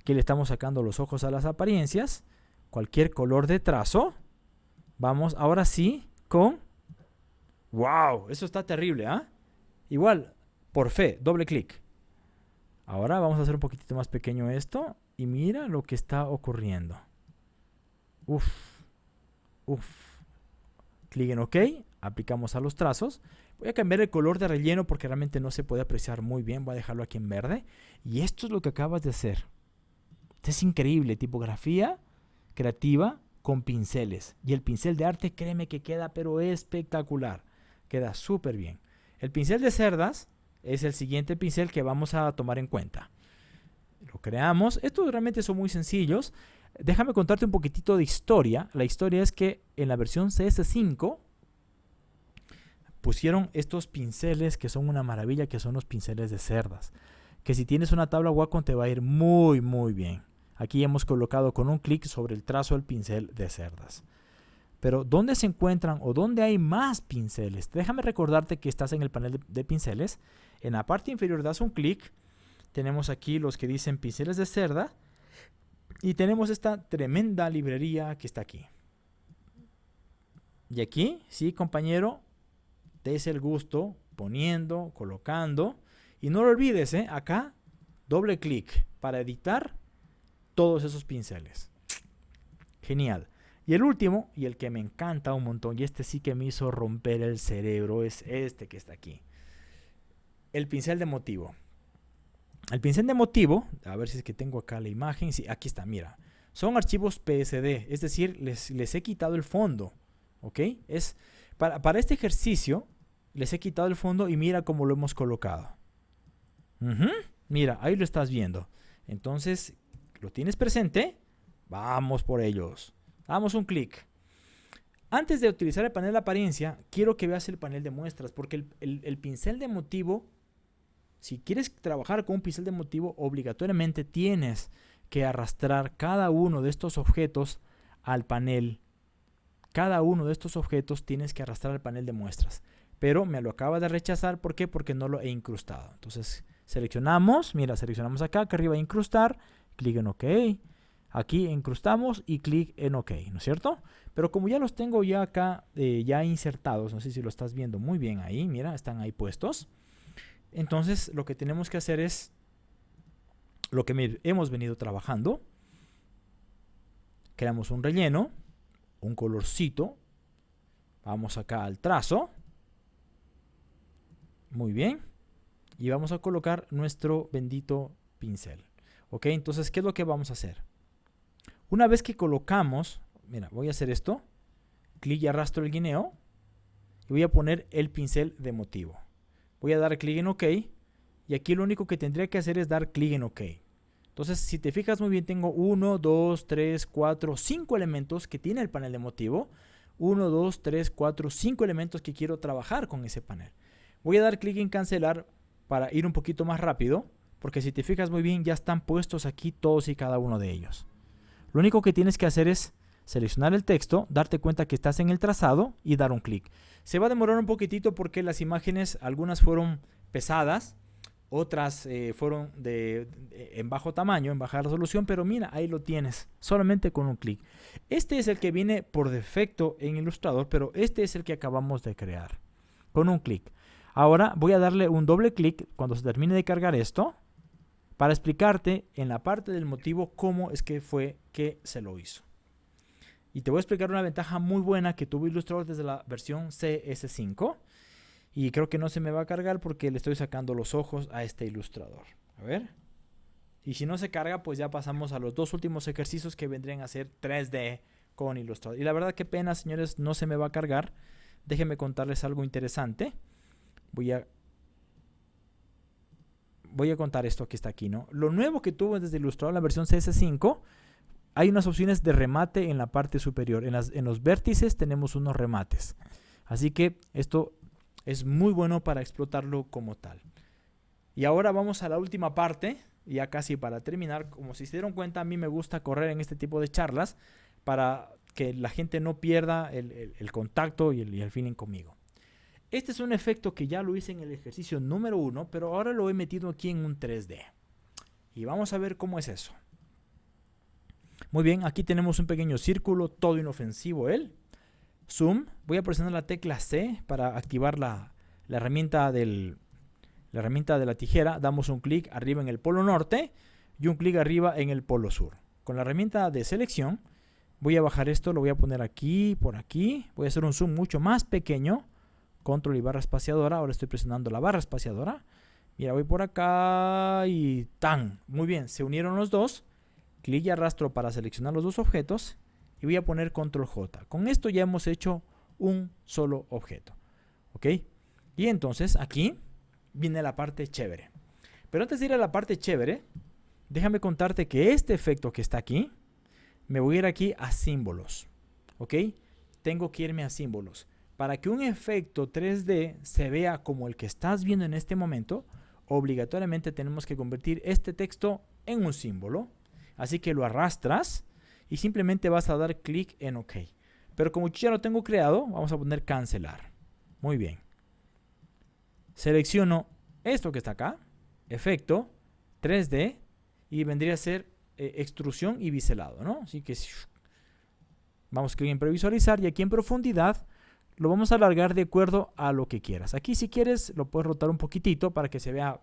Aquí le estamos sacando los ojos a las apariencias. Cualquier color de trazo. Vamos ahora sí con... ¡Wow! Eso está terrible, ¿ah? Igual, por fe, doble clic. Ahora vamos a hacer un poquitito más pequeño esto. Y mira lo que está ocurriendo. Uf. Uf. Clic en OK. Aplicamos a los trazos. Voy a cambiar el color de relleno porque realmente no se puede apreciar muy bien. Voy a dejarlo aquí en verde. Y esto es lo que acabas de hacer. es increíble. Tipografía creativa con pinceles. Y el pincel de arte, créeme que queda pero espectacular. Queda súper bien. El pincel de cerdas es el siguiente pincel que vamos a tomar en cuenta. Lo creamos. Estos realmente son muy sencillos. Déjame contarte un poquitito de historia. La historia es que en la versión CS5 pusieron estos pinceles que son una maravilla, que son los pinceles de cerdas. Que si tienes una tabla Wacom te va a ir muy muy bien. Aquí hemos colocado con un clic sobre el trazo del pincel de cerdas. Pero ¿dónde se encuentran o dónde hay más pinceles? Déjame recordarte que estás en el panel de, de pinceles. En la parte inferior das un clic. Tenemos aquí los que dicen pinceles de cerda y tenemos esta tremenda librería que está aquí. Y aquí, sí, compañero, des el gusto poniendo, colocando. Y no lo olvides, ¿eh? acá, doble clic para editar todos esos pinceles. Genial. Y el último, y el que me encanta un montón, y este sí que me hizo romper el cerebro, es este que está aquí. El pincel de motivo. El pincel de motivo, a ver si es que tengo acá la imagen. Sí, aquí está, mira. Son archivos PSD, es decir, les, he quitado el fondo. ¿Ok? Es, para, para, este ejercicio, les he quitado el fondo y mira cómo lo hemos colocado. Mira, ahí lo estás viendo. Entonces, ¿lo tienes presente? Vamos por ellos. Damos un clic. Antes de utilizar el panel de apariencia, quiero que veas el panel de muestras, porque el, el pincel de motivo si quieres trabajar con un pincel de motivo, obligatoriamente tienes que arrastrar cada uno de estos objetos al panel. Cada uno de estos objetos tienes que arrastrar al panel de muestras. Pero me lo acaba de rechazar, ¿por qué? Porque no lo he incrustado. Entonces, Seleccionamos, mira, seleccionamos acá, acá arriba incrustar, clic en OK. Aquí incrustamos y clic en OK, ¿no es cierto? Pero como ya los tengo ya acá, eh, ya insertados, no sé si lo estás viendo muy bien ahí, mira, están ahí puestos. Entonces lo que tenemos que hacer es lo que hemos venido trabajando. Creamos un relleno, un colorcito. Vamos acá al trazo. Muy bien. Y vamos a colocar nuestro bendito pincel. Ok, entonces, ¿qué es lo que vamos a hacer? Una vez que colocamos, mira, voy a hacer esto. Clic y arrastro el guineo. Y voy a poner el pincel de motivo. Voy a dar clic en OK. Y aquí lo único que tendría que hacer es dar clic en OK. Entonces, si te fijas muy bien, tengo 1, 2, 3, 4, 5 elementos que tiene el panel de motivo. 1, 2, 3, 4, 5 elementos que quiero trabajar con ese panel. Voy a dar clic en cancelar para ir un poquito más rápido, porque si te fijas muy bien ya están puestos aquí todos y cada uno de ellos. Lo único que tienes que hacer es seleccionar el texto, darte cuenta que estás en el trazado y dar un clic. Se va a demorar un poquitito porque las imágenes, algunas fueron pesadas, otras eh, fueron de, en bajo tamaño, en baja resolución, pero mira, ahí lo tienes, solamente con un clic. Este es el que viene por defecto en Illustrator, pero este es el que acabamos de crear, con un clic. Ahora voy a darle un doble clic cuando se termine de cargar esto para explicarte en la parte del motivo cómo es que fue que se lo hizo. Y te voy a explicar una ventaja muy buena que tuvo Illustrator desde la versión CS5 y creo que no se me va a cargar porque le estoy sacando los ojos a este ilustrador. A ver. Y si no se carga, pues ya pasamos a los dos últimos ejercicios que vendrían a ser 3D con Illustrator. Y la verdad que pena, señores, no se me va a cargar. Déjenme contarles algo interesante. Voy a voy a contar esto que está aquí, ¿no? Lo nuevo que tuvo desde Illustrator la versión CS5, hay unas opciones de remate en la parte superior. En, en los vértices tenemos unos remates. Así que esto es muy bueno para explotarlo como tal. Y ahora vamos a la última parte, ya casi para terminar. Como se dieron cuenta, a mí me gusta correr en este tipo de charlas para que la gente no pierda el, contacto y el, y el feeling conmigo. Este es un efecto que ya lo hice en el ejercicio número uno, pero ahora lo he metido aquí en un 3D. Y vamos a ver cómo es eso. Muy bien, aquí tenemos un pequeño círculo, todo inofensivo él. Zoom, voy a presionar la tecla C para activar la, herramienta del, la herramienta de la tijera. Damos un clic arriba en el polo norte y un clic arriba en el polo sur. Con la herramienta de selección voy a bajar esto, lo voy a poner aquí, por aquí. Voy a hacer un zoom mucho más pequeño control y barra espaciadora. Ahora estoy presionando la barra espaciadora. Mira, voy por acá y ¡tan! Muy bien, se unieron los dos. Clic y arrastro para seleccionar los dos objetos. Y voy a poner control J. Con esto ya hemos hecho un solo objeto. ¿Ok? Y entonces aquí viene la parte chévere. Pero antes de ir a la parte chévere, déjame contarte que este efecto que está aquí, me voy a ir aquí a símbolos. ¿Ok? Tengo que irme a símbolos. Para que un efecto 3D se vea como el que estás viendo en este momento, obligatoriamente tenemos que convertir este texto en un símbolo. Así que lo arrastras y simplemente vas a dar clic en OK. Pero como ya lo tengo creado, vamos a poner cancelar. Muy bien. Selecciono esto que está acá, efecto, 3D, y vendría a ser eh, extrusión y biselado, ¿no? Así que vamos a clic en previsualizar y aquí en profundidad lo vamos a alargar de acuerdo a lo que quieras. Aquí si quieres lo puedes rotar un poquitito para que se vea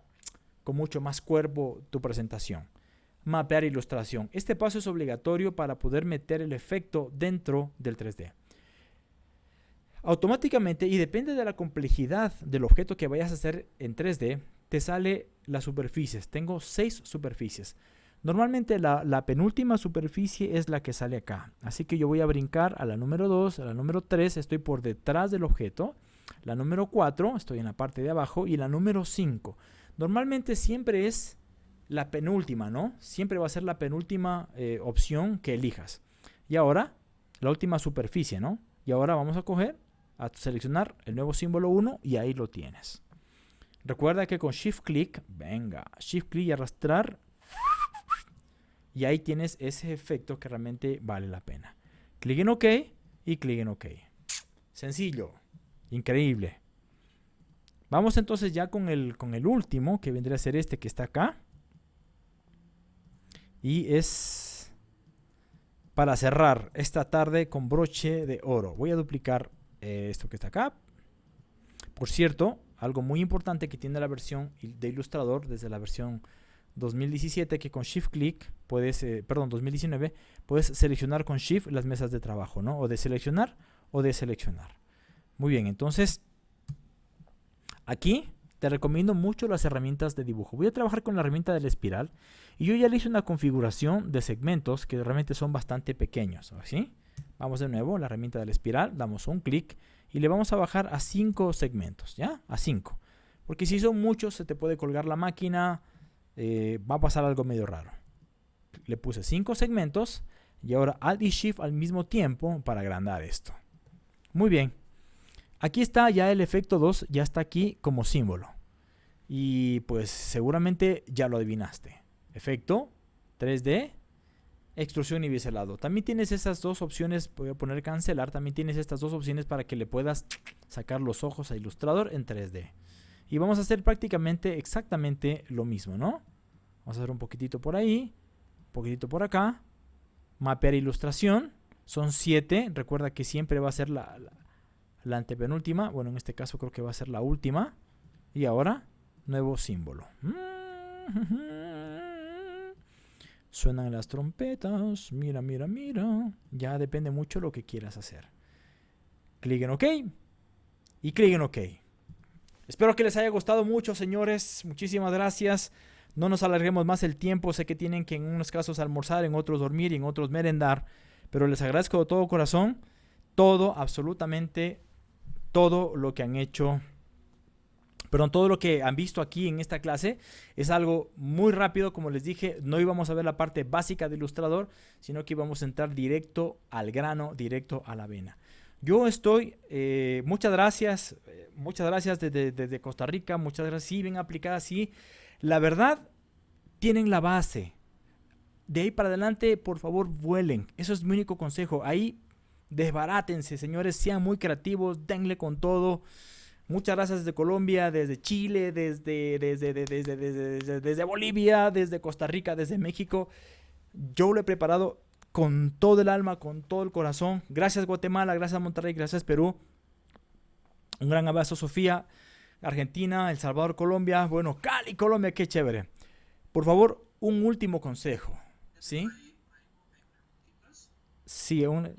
con mucho más cuerpo tu presentación. Mapear ilustración. Este paso es obligatorio para poder meter el efecto dentro del 3D. Automáticamente, y depende de la complejidad del objeto que vayas a hacer en 3D, te sale las superficies. Tengo seis superficies. Normalmente la, penúltima superficie es la que sale acá. Así que yo voy a brincar a la número 2, a la número 3, estoy por detrás del objeto. La número 4, estoy en la parte de abajo. Y la número 5. Normalmente siempre es la penúltima, ¿no? Siempre va a ser la penúltima eh, opción que elijas. Y ahora, la última superficie, ¿no? Y ahora vamos a coger, a seleccionar el nuevo símbolo 1 y ahí lo tienes. Recuerda que con Shift Click, venga, Shift Click y arrastrar y ahí tienes ese efecto que realmente vale la pena. Clic en OK y clic en OK. Sencillo, increíble. Vamos entonces ya con el, con el último, que vendría a ser este que está acá. Y es para cerrar esta tarde con broche de oro. Voy a duplicar eh, esto que está acá. Por cierto, algo muy importante que tiene la versión de Illustrator desde la versión 2017 que con Shift Click puedes, eh, perdón, 2019 puedes seleccionar con Shift las mesas de trabajo, ¿no? O de seleccionar o de seleccionar. Muy bien, entonces aquí te recomiendo mucho las herramientas de dibujo. Voy a trabajar con la herramienta de la espiral y yo ya le hice una configuración de segmentos que realmente son bastante pequeños, ¿así? Vamos de nuevo a la herramienta de la espiral, damos un clic y le vamos a bajar a 5 segmentos, ¿ya? A 5. Porque si son muchos se te puede colgar la máquina, eh, va a pasar algo medio raro. Le puse 5 segmentos y ahora Alt y Shift al mismo tiempo para agrandar esto. Muy bien. Aquí está ya el efecto 2, ya está aquí como símbolo. Y pues seguramente ya lo adivinaste. Efecto 3D, extrusión y biselado. También tienes esas dos opciones, voy a poner cancelar, también tienes estas dos opciones para que le puedas sacar los ojos a Illustrator en 3D. Y vamos a hacer prácticamente exactamente lo mismo, ¿no? Vamos a hacer un poquitito por ahí, un poquitito por acá. Mapear ilustración. Son 7. Recuerda que siempre va a ser la, la, antepenúltima. Bueno, en este caso creo que va a ser la última. Y ahora, nuevo símbolo. [LAUGHS] Suenan las trompetas. Mira, mira, mira. Ya depende mucho lo que quieras hacer. Clic en OK. Y clic en OK. Espero que les haya gustado mucho, señores. Muchísimas gracias. No nos alarguemos más el tiempo. Sé que tienen que en unos casos almorzar, en otros dormir y en otros merendar. Pero les agradezco de todo corazón todo, absolutamente todo lo que han hecho. Perdón, todo lo que han visto aquí en esta clase es algo muy rápido, como les dije, no íbamos a ver la parte básica de Ilustrador, sino que íbamos a entrar directo al grano, directo a la vena. Yo estoy, eh, muchas gracias, eh, muchas gracias desde, Costa Rica, muchas gracias, sí, bien aplicadas, sí. La verdad, tienen la base. De ahí para adelante, por favor, vuelen. Eso es mi único consejo. Ahí, desbarátense, señores, sean muy creativos, denle con todo. Muchas gracias desde Colombia, desde Chile, desde, desde, desde, desde, Bolivia, desde Costa Rica, desde México. Yo lo he preparado con todo el alma, con todo el corazón. Gracias Guatemala, gracias Monterrey, gracias Perú. Un gran abrazo Sofía, Argentina, El Salvador, Colombia. Bueno, Cali, Colombia, qué chévere. Por favor, un último consejo. ¿Sí? Sí, un...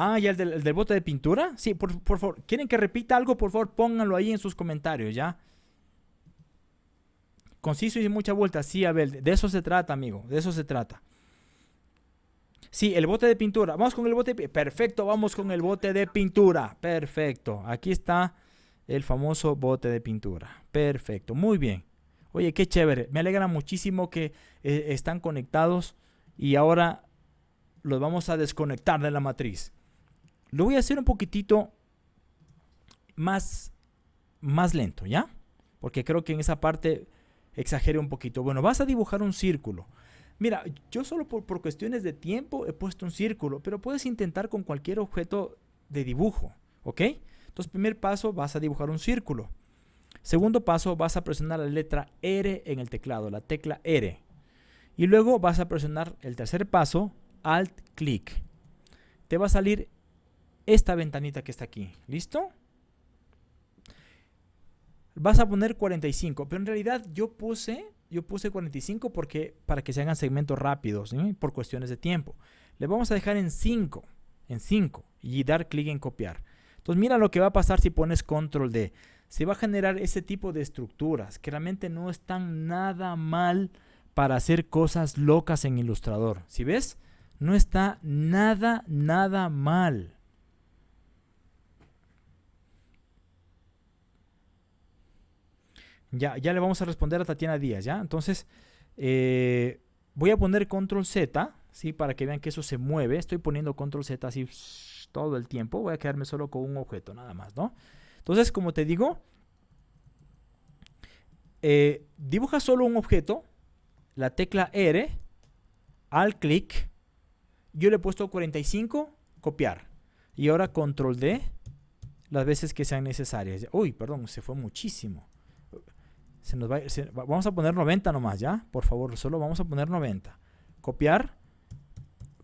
Ah, ¿y el del, bote de pintura? Sí, por, favor. ¿Quieren que repita algo? Por favor, pónganlo ahí en sus comentarios, ¿ya? Conciso y mucha vuelta. Sí, Abel. De eso se trata, amigo. De eso se trata. Sí, el bote de pintura. Vamos con el bote. De... Perfecto, vamos con el bote de pintura. Perfecto. Aquí está el famoso bote de pintura. Perfecto, muy bien. Oye, qué chévere. Me alegra muchísimo que eh, están conectados y ahora los vamos a desconectar de la matriz. Lo voy a hacer un poquitito más, más lento, ¿ya? Porque creo que en esa parte exageré un poquito. Bueno, vas a dibujar un círculo. Mira, yo solo por, por, cuestiones de tiempo he puesto un círculo, pero puedes intentar con cualquier objeto de dibujo, ¿ok? Entonces, primer paso, vas a dibujar un círculo. Segundo paso, vas a presionar la letra R en el teclado, la tecla R. Y luego vas a presionar el tercer paso, Alt, clic. Te va a salir esta ventanita que está aquí. ¿Listo? Vas a poner 45, pero en realidad yo puse, yo puse 45 porque, para que se hagan segmentos rápidos, por cuestiones de tiempo. Le vamos a dejar en 5, en 5 y dar clic en copiar. Entonces mira lo que va a pasar si pones control D. Se va a generar ese tipo de estructuras que realmente no están nada mal para hacer cosas locas en Illustrator. Si ves? No está nada, nada mal. Ya, ya le vamos a responder a Tatiana Díaz, ¿ya? Entonces, eh, voy a poner control Z, ¿sí? Para que vean que eso se mueve. Estoy poniendo control Z así todo el tiempo. Voy a quedarme solo con un objeto, nada más, ¿no? Entonces, como te digo, eh, dibuja solo un objeto, la tecla R, al clic, yo le he puesto 45, copiar. Y ahora control D las veces que sean necesarias. Uy, perdón, se fue muchísimo. Se nos va, vamos a poner 90 nomás, ¿ya? Por favor, solo vamos a poner 90. Copiar,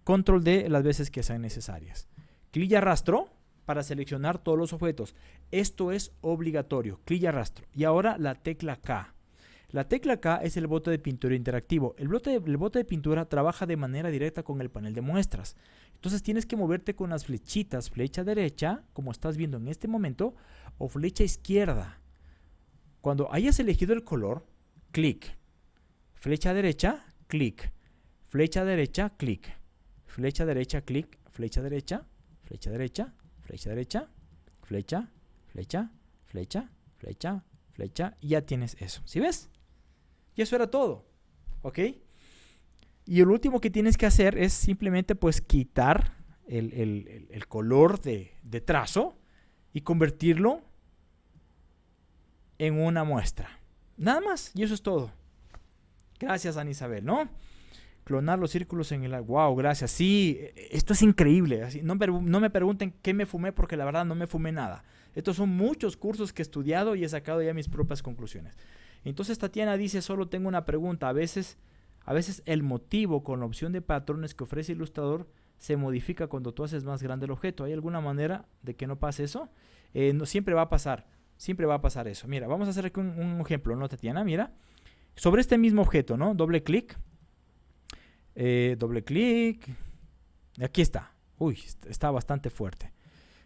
control D las veces que sean necesarias. Clic y arrastro para seleccionar todos los objetos. Esto es obligatorio. Clic y arrastro. Y ahora la tecla K. La tecla K es el bote de pintura interactivo. El bote, de, pintura trabaja de manera directa con el panel de muestras. Entonces tienes que moverte con las flechitas, flecha derecha, como estás viendo en este momento, o flecha izquierda. Cuando hayas elegido el color, clic. Flecha derecha, clic. Flecha derecha, clic. Flecha derecha, clic. Flecha derecha, flecha derecha, flecha derecha, flecha, flecha, flecha, flecha, flecha. Y ya tienes eso. ¿Sí ves? Y eso era todo. ¿Ok? Y el último que tienes que hacer es simplemente pues quitar el, color de, de, trazo y convertirlo en una muestra. Nada más. Y eso es todo. Gracias, Ana Isabel, ¿no? Clonar los círculos en el... ¡Wow! Gracias. Sí, esto es increíble. No, no me pregunten qué me fumé porque la verdad no me fumé nada. Estos son muchos cursos que he estudiado y he sacado ya mis propias conclusiones. Entonces Tatiana dice, solo tengo una pregunta. A veces, a veces el motivo con la opción de patrones que ofrece Ilustrador se modifica cuando tú haces más grande el objeto. ¿Hay alguna manera de que no pase eso? Eh, no, siempre va a pasar. Siempre va a pasar eso. Mira, vamos a hacer aquí un, ejemplo, ¿no, Tatiana? Mira. Sobre este mismo objeto, ¿no? Doble clic. Eh, doble clic. Aquí está. Uy, está bastante fuerte.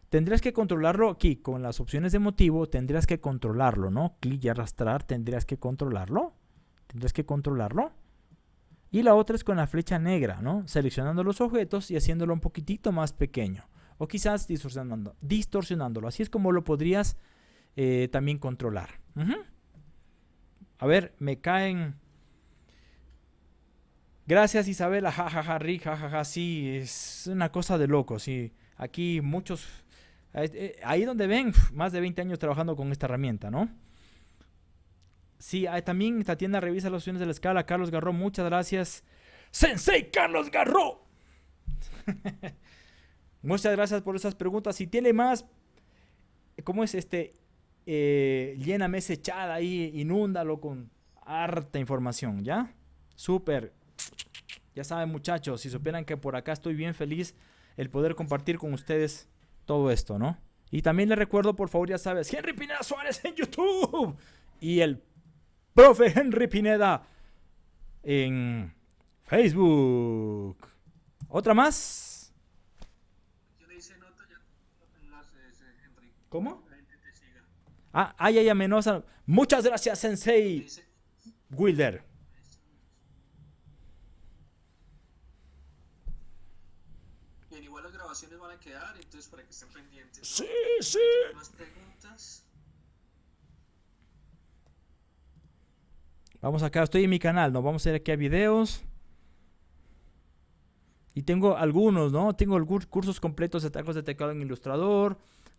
Tendrías que controlarlo aquí con las opciones de motivo, tendrías que controlarlo, ¿no? Clic y arrastrar, tendrías que controlarlo. Tendrías que controlarlo. Y la otra es con la flecha negra, ¿no? Seleccionando los objetos y haciéndolo un poquitito más pequeño. O quizás distorsionando, distorsionándolo. Así es como lo podrías eh, también controlar. A ver, me caen... Gracias Isabela, jajaja, ja, ja, Rick, jajaja, sí, es una cosa de loco, sí. Aquí muchos eh, ahí donde ven, más de 20 años trabajando con esta herramienta, ¿no? Sí, también esta tienda revisa las opciones de la escala. Carlos Garro, muchas gracias. Sensei Carlos Garro. [LAUGHS] muchas gracias por esas preguntas. Si tiene más, ¿cómo es este? Eh, lléname ese chat ahí, inúndalo con harta información, ¿ya? Súper. Ya saben muchachos, si supieran que por acá estoy bien feliz el poder compartir con ustedes todo esto, ¿no? Y también le recuerdo, por favor, ya sabes, Henry Pineda Suárez en YouTube y el profe Henry Pineda en Facebook. ¿Otra más? ¿Cómo? Ah, ay, ay, amenosa. Muchas gracias, Sensei Wilder. Van a quedar, entonces para que estén pendientes. Sí, sí. Más preguntas. Vamos acá, estoy en mi canal, ¿no? Vamos a ir aquí a videos. Y tengo algunos, ¿no? Tengo cursos completos de tacos de teclado en Ilustrador.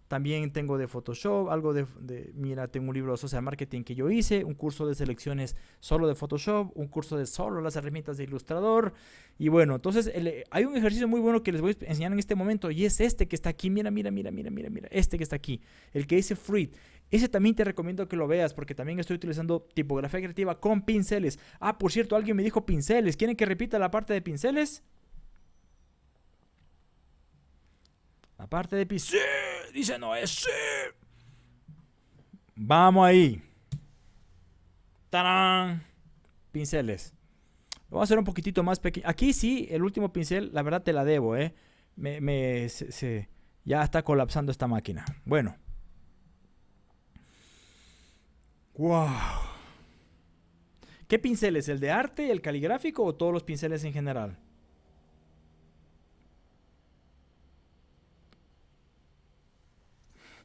También tengo de Photoshop, algo de, mira, tengo un libro de social marketing que yo hice, un curso de selecciones solo de Photoshop, un curso de solo las herramientas de Ilustrador. Y bueno, entonces hay un ejercicio muy bueno que les voy a enseñar en este momento y es este que está aquí. Mira, mira, mira, mira, mira, mira. Este que está aquí, el que dice Fruit. Ese también te recomiendo que lo veas porque también estoy utilizando tipografía creativa con pinceles. Ah, por cierto, alguien me dijo pinceles. ¿Quieren que repita la parte de pinceles? La parte de pinceles. Dice Noé, sí. Vamos ahí. ¡Tarán! Pinceles. Lo voy a hacer un poquitito más pequeño. Aquí sí, el último pincel, la verdad te la debo, ¿eh? Me, ya está colapsando esta máquina. Bueno. ¡Wow! ¿Qué pinceles? ¿El de arte, el caligráfico o todos los pinceles en general?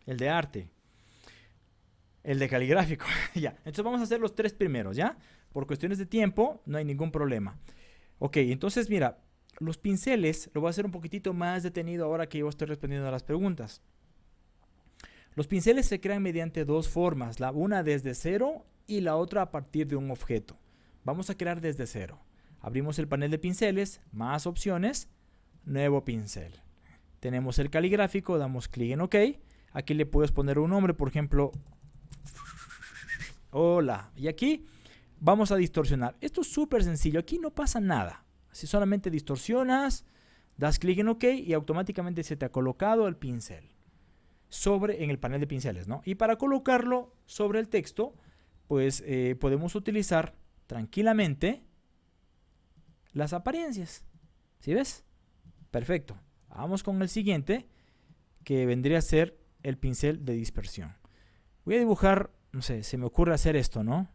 El de arte, el de caligráfico. [LAUGHS] ya, entonces vamos a hacer los tres primeros, ¿ya? Por cuestiones de tiempo, no hay ningún problema. Ok, entonces mira, los pinceles lo voy a hacer un poquitito más detenido ahora que yo estoy respondiendo a las preguntas. Los pinceles se crean mediante dos formas, la una desde cero y la otra a partir de un objeto. Vamos a crear desde cero. Abrimos el panel de pinceles, más opciones, nuevo pincel. Tenemos el caligráfico, damos clic en OK. Aquí le puedes poner un nombre, por ejemplo, hola. Y aquí vamos a distorsionar. Esto es súper sencillo, aquí no pasa nada. Si solamente distorsionas, das clic en OK y automáticamente se te ha colocado el pincel sobre en el panel de pinceles, ¿no? Y para colocarlo sobre el texto, pues eh, podemos utilizar tranquilamente las apariencias. ¿Sí ves? Perfecto. Vamos con el siguiente, que vendría a ser el pincel de dispersión. Voy a dibujar, no sé, se me ocurre hacer esto, ¿no?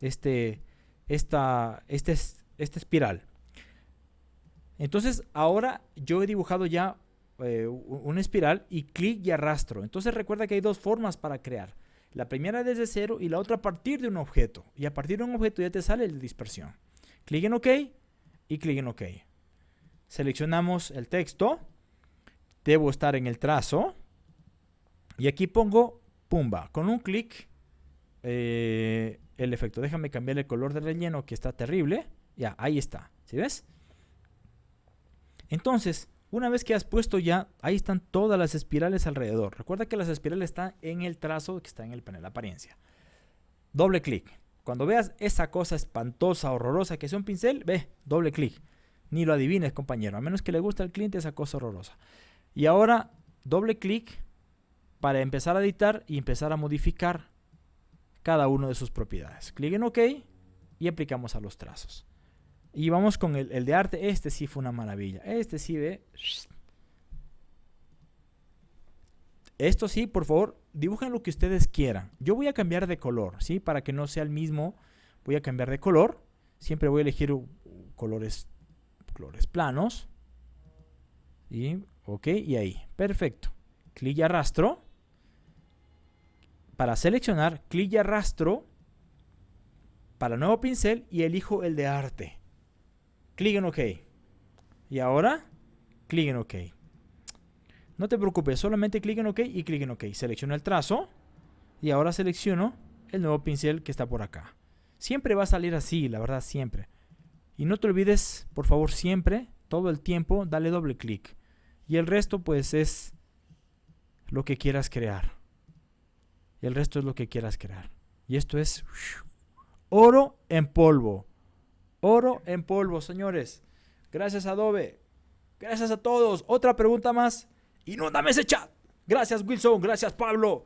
Este, esta, este, esta espiral. Entonces, ahora yo he dibujado ya eh, una espiral y clic y arrastro. Entonces recuerda que hay dos formas para crear. La primera desde cero y la otra a partir de un objeto. Y a partir de un objeto ya te sale la dispersión. Clic en OK y clic en OK. Seleccionamos el texto. Debo estar en el trazo. Y aquí pongo Pumba. Con un clic eh, el efecto. Déjame cambiar el color del relleno que está terrible. Ya, ahí está. ¿Sí ves? Entonces, una vez que has puesto ya, ahí están todas las espirales alrededor. Recuerda que las espirales están en el trazo que está en el panel de apariencia. Doble clic. Cuando veas esa cosa espantosa, horrorosa que es un pincel, ve, doble clic. Ni lo adivines, compañero, a menos que le guste al cliente esa cosa horrorosa. Y ahora, doble clic para empezar a editar y empezar a modificar cada una de sus propiedades. Clic en OK y aplicamos a los trazos. Y vamos con el, de arte. Este sí fue una maravilla. Este sí ve. Esto sí, por favor, dibujen lo que ustedes quieran. Yo voy a cambiar de color, ¿sí? Para que no sea el mismo, voy a cambiar de color. Siempre voy a elegir colores, colores planos. Y, ok, y ahí. Perfecto. Clic y arrastro. Para seleccionar, clic y arrastro para nuevo pincel y elijo el de arte. Clic en OK. Y ahora, clic en OK. No te preocupes, solamente clic en OK y clic en OK. Selecciono el trazo y ahora selecciono el nuevo pincel que está por acá. Siempre va a salir así, la verdad, siempre. Y no te olvides, por favor, siempre, todo el tiempo, dale doble clic. Y el resto, pues, es lo que quieras crear. Y el resto es lo que quieras crear. Y esto es oro en polvo. Oro en polvo, señores. Gracias Adobe. Gracias a todos. Otra pregunta más. Inúndame ese chat. Gracias Wilson. Gracias Pablo.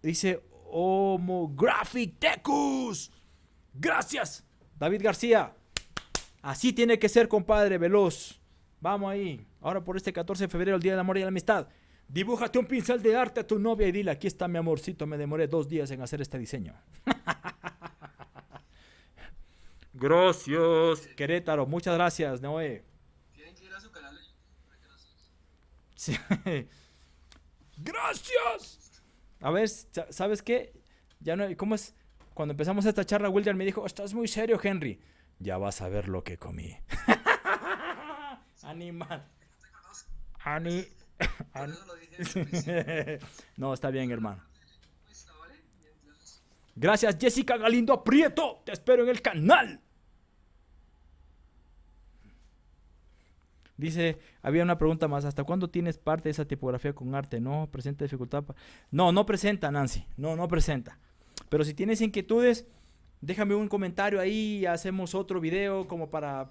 Dice Homographic Tecus. Gracias. David García. Así tiene que ser, compadre, veloz. Vamos ahí. Ahora por este 14 de febrero, el Día del Amor y la Amistad. Dibújate un pincel de arte a tu novia y dile, aquí está mi amorcito, me demoré dos días en hacer este diseño. [LAUGHS] Gracias. Querétaro, muchas gracias, Noé. Tienen que ir a su canal. Sí. [LAUGHS] Gracias. A ver, ¿sabes qué? Ya no, ¿cómo es? Cuando empezamos esta charla, Wilder me dijo, estás muy serio, Henry. Ya vas a ver lo que comí. [LAUGHS] Animal. Ani... [LAUGHS] no, está bien, hermano. Gracias, Jessica Galindo Prieto. Te espero en el canal. Dice, había una pregunta más, ¿hasta cuándo tienes parte de esa tipografía con arte? No, presenta dificultad. No, no presenta, Nancy, no, no presenta. Pero si tienes inquietudes, déjame un comentario ahí, hacemos otro video como para...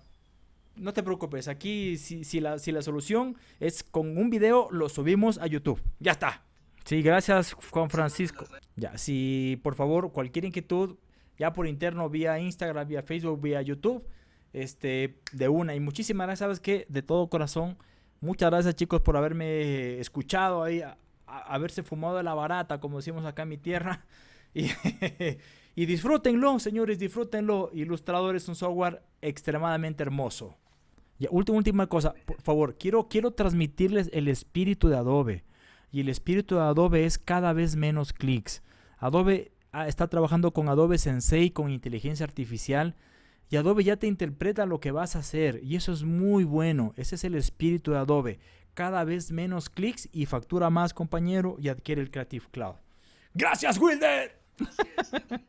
No te preocupes, aquí si, la, si la solución es con un video, lo subimos a YouTube. Ya está. Sí, gracias Juan Francisco. Ya, si por favor cualquier inquietud, ya por interno, vía Instagram, vía Facebook, vía YouTube, este, de una. Y muchísimas gracias, ¿sabes qué? De todo corazón. Muchas gracias, chicos, por haberme escuchado ahí, haberse fumado de la barata, como decimos acá en mi tierra. [LAUGHS] Y, y disfrútenlo, señores, disfrútenlo. Ilustrador es un software extremadamente hermoso. Última, última cosa, por favor, quiero, quiero transmitirles el espíritu de Adobe. Y el espíritu de Adobe es cada vez menos clics. Adobe ah, está trabajando con Adobe Sensei, con inteligencia artificial y Adobe ya te interpreta lo que vas a hacer y eso es muy bueno. Ese es el espíritu de Adobe. Cada vez menos clics y factura más, compañero, y adquiere el Creative Cloud. Gracias, Wilder. [LAUGHS]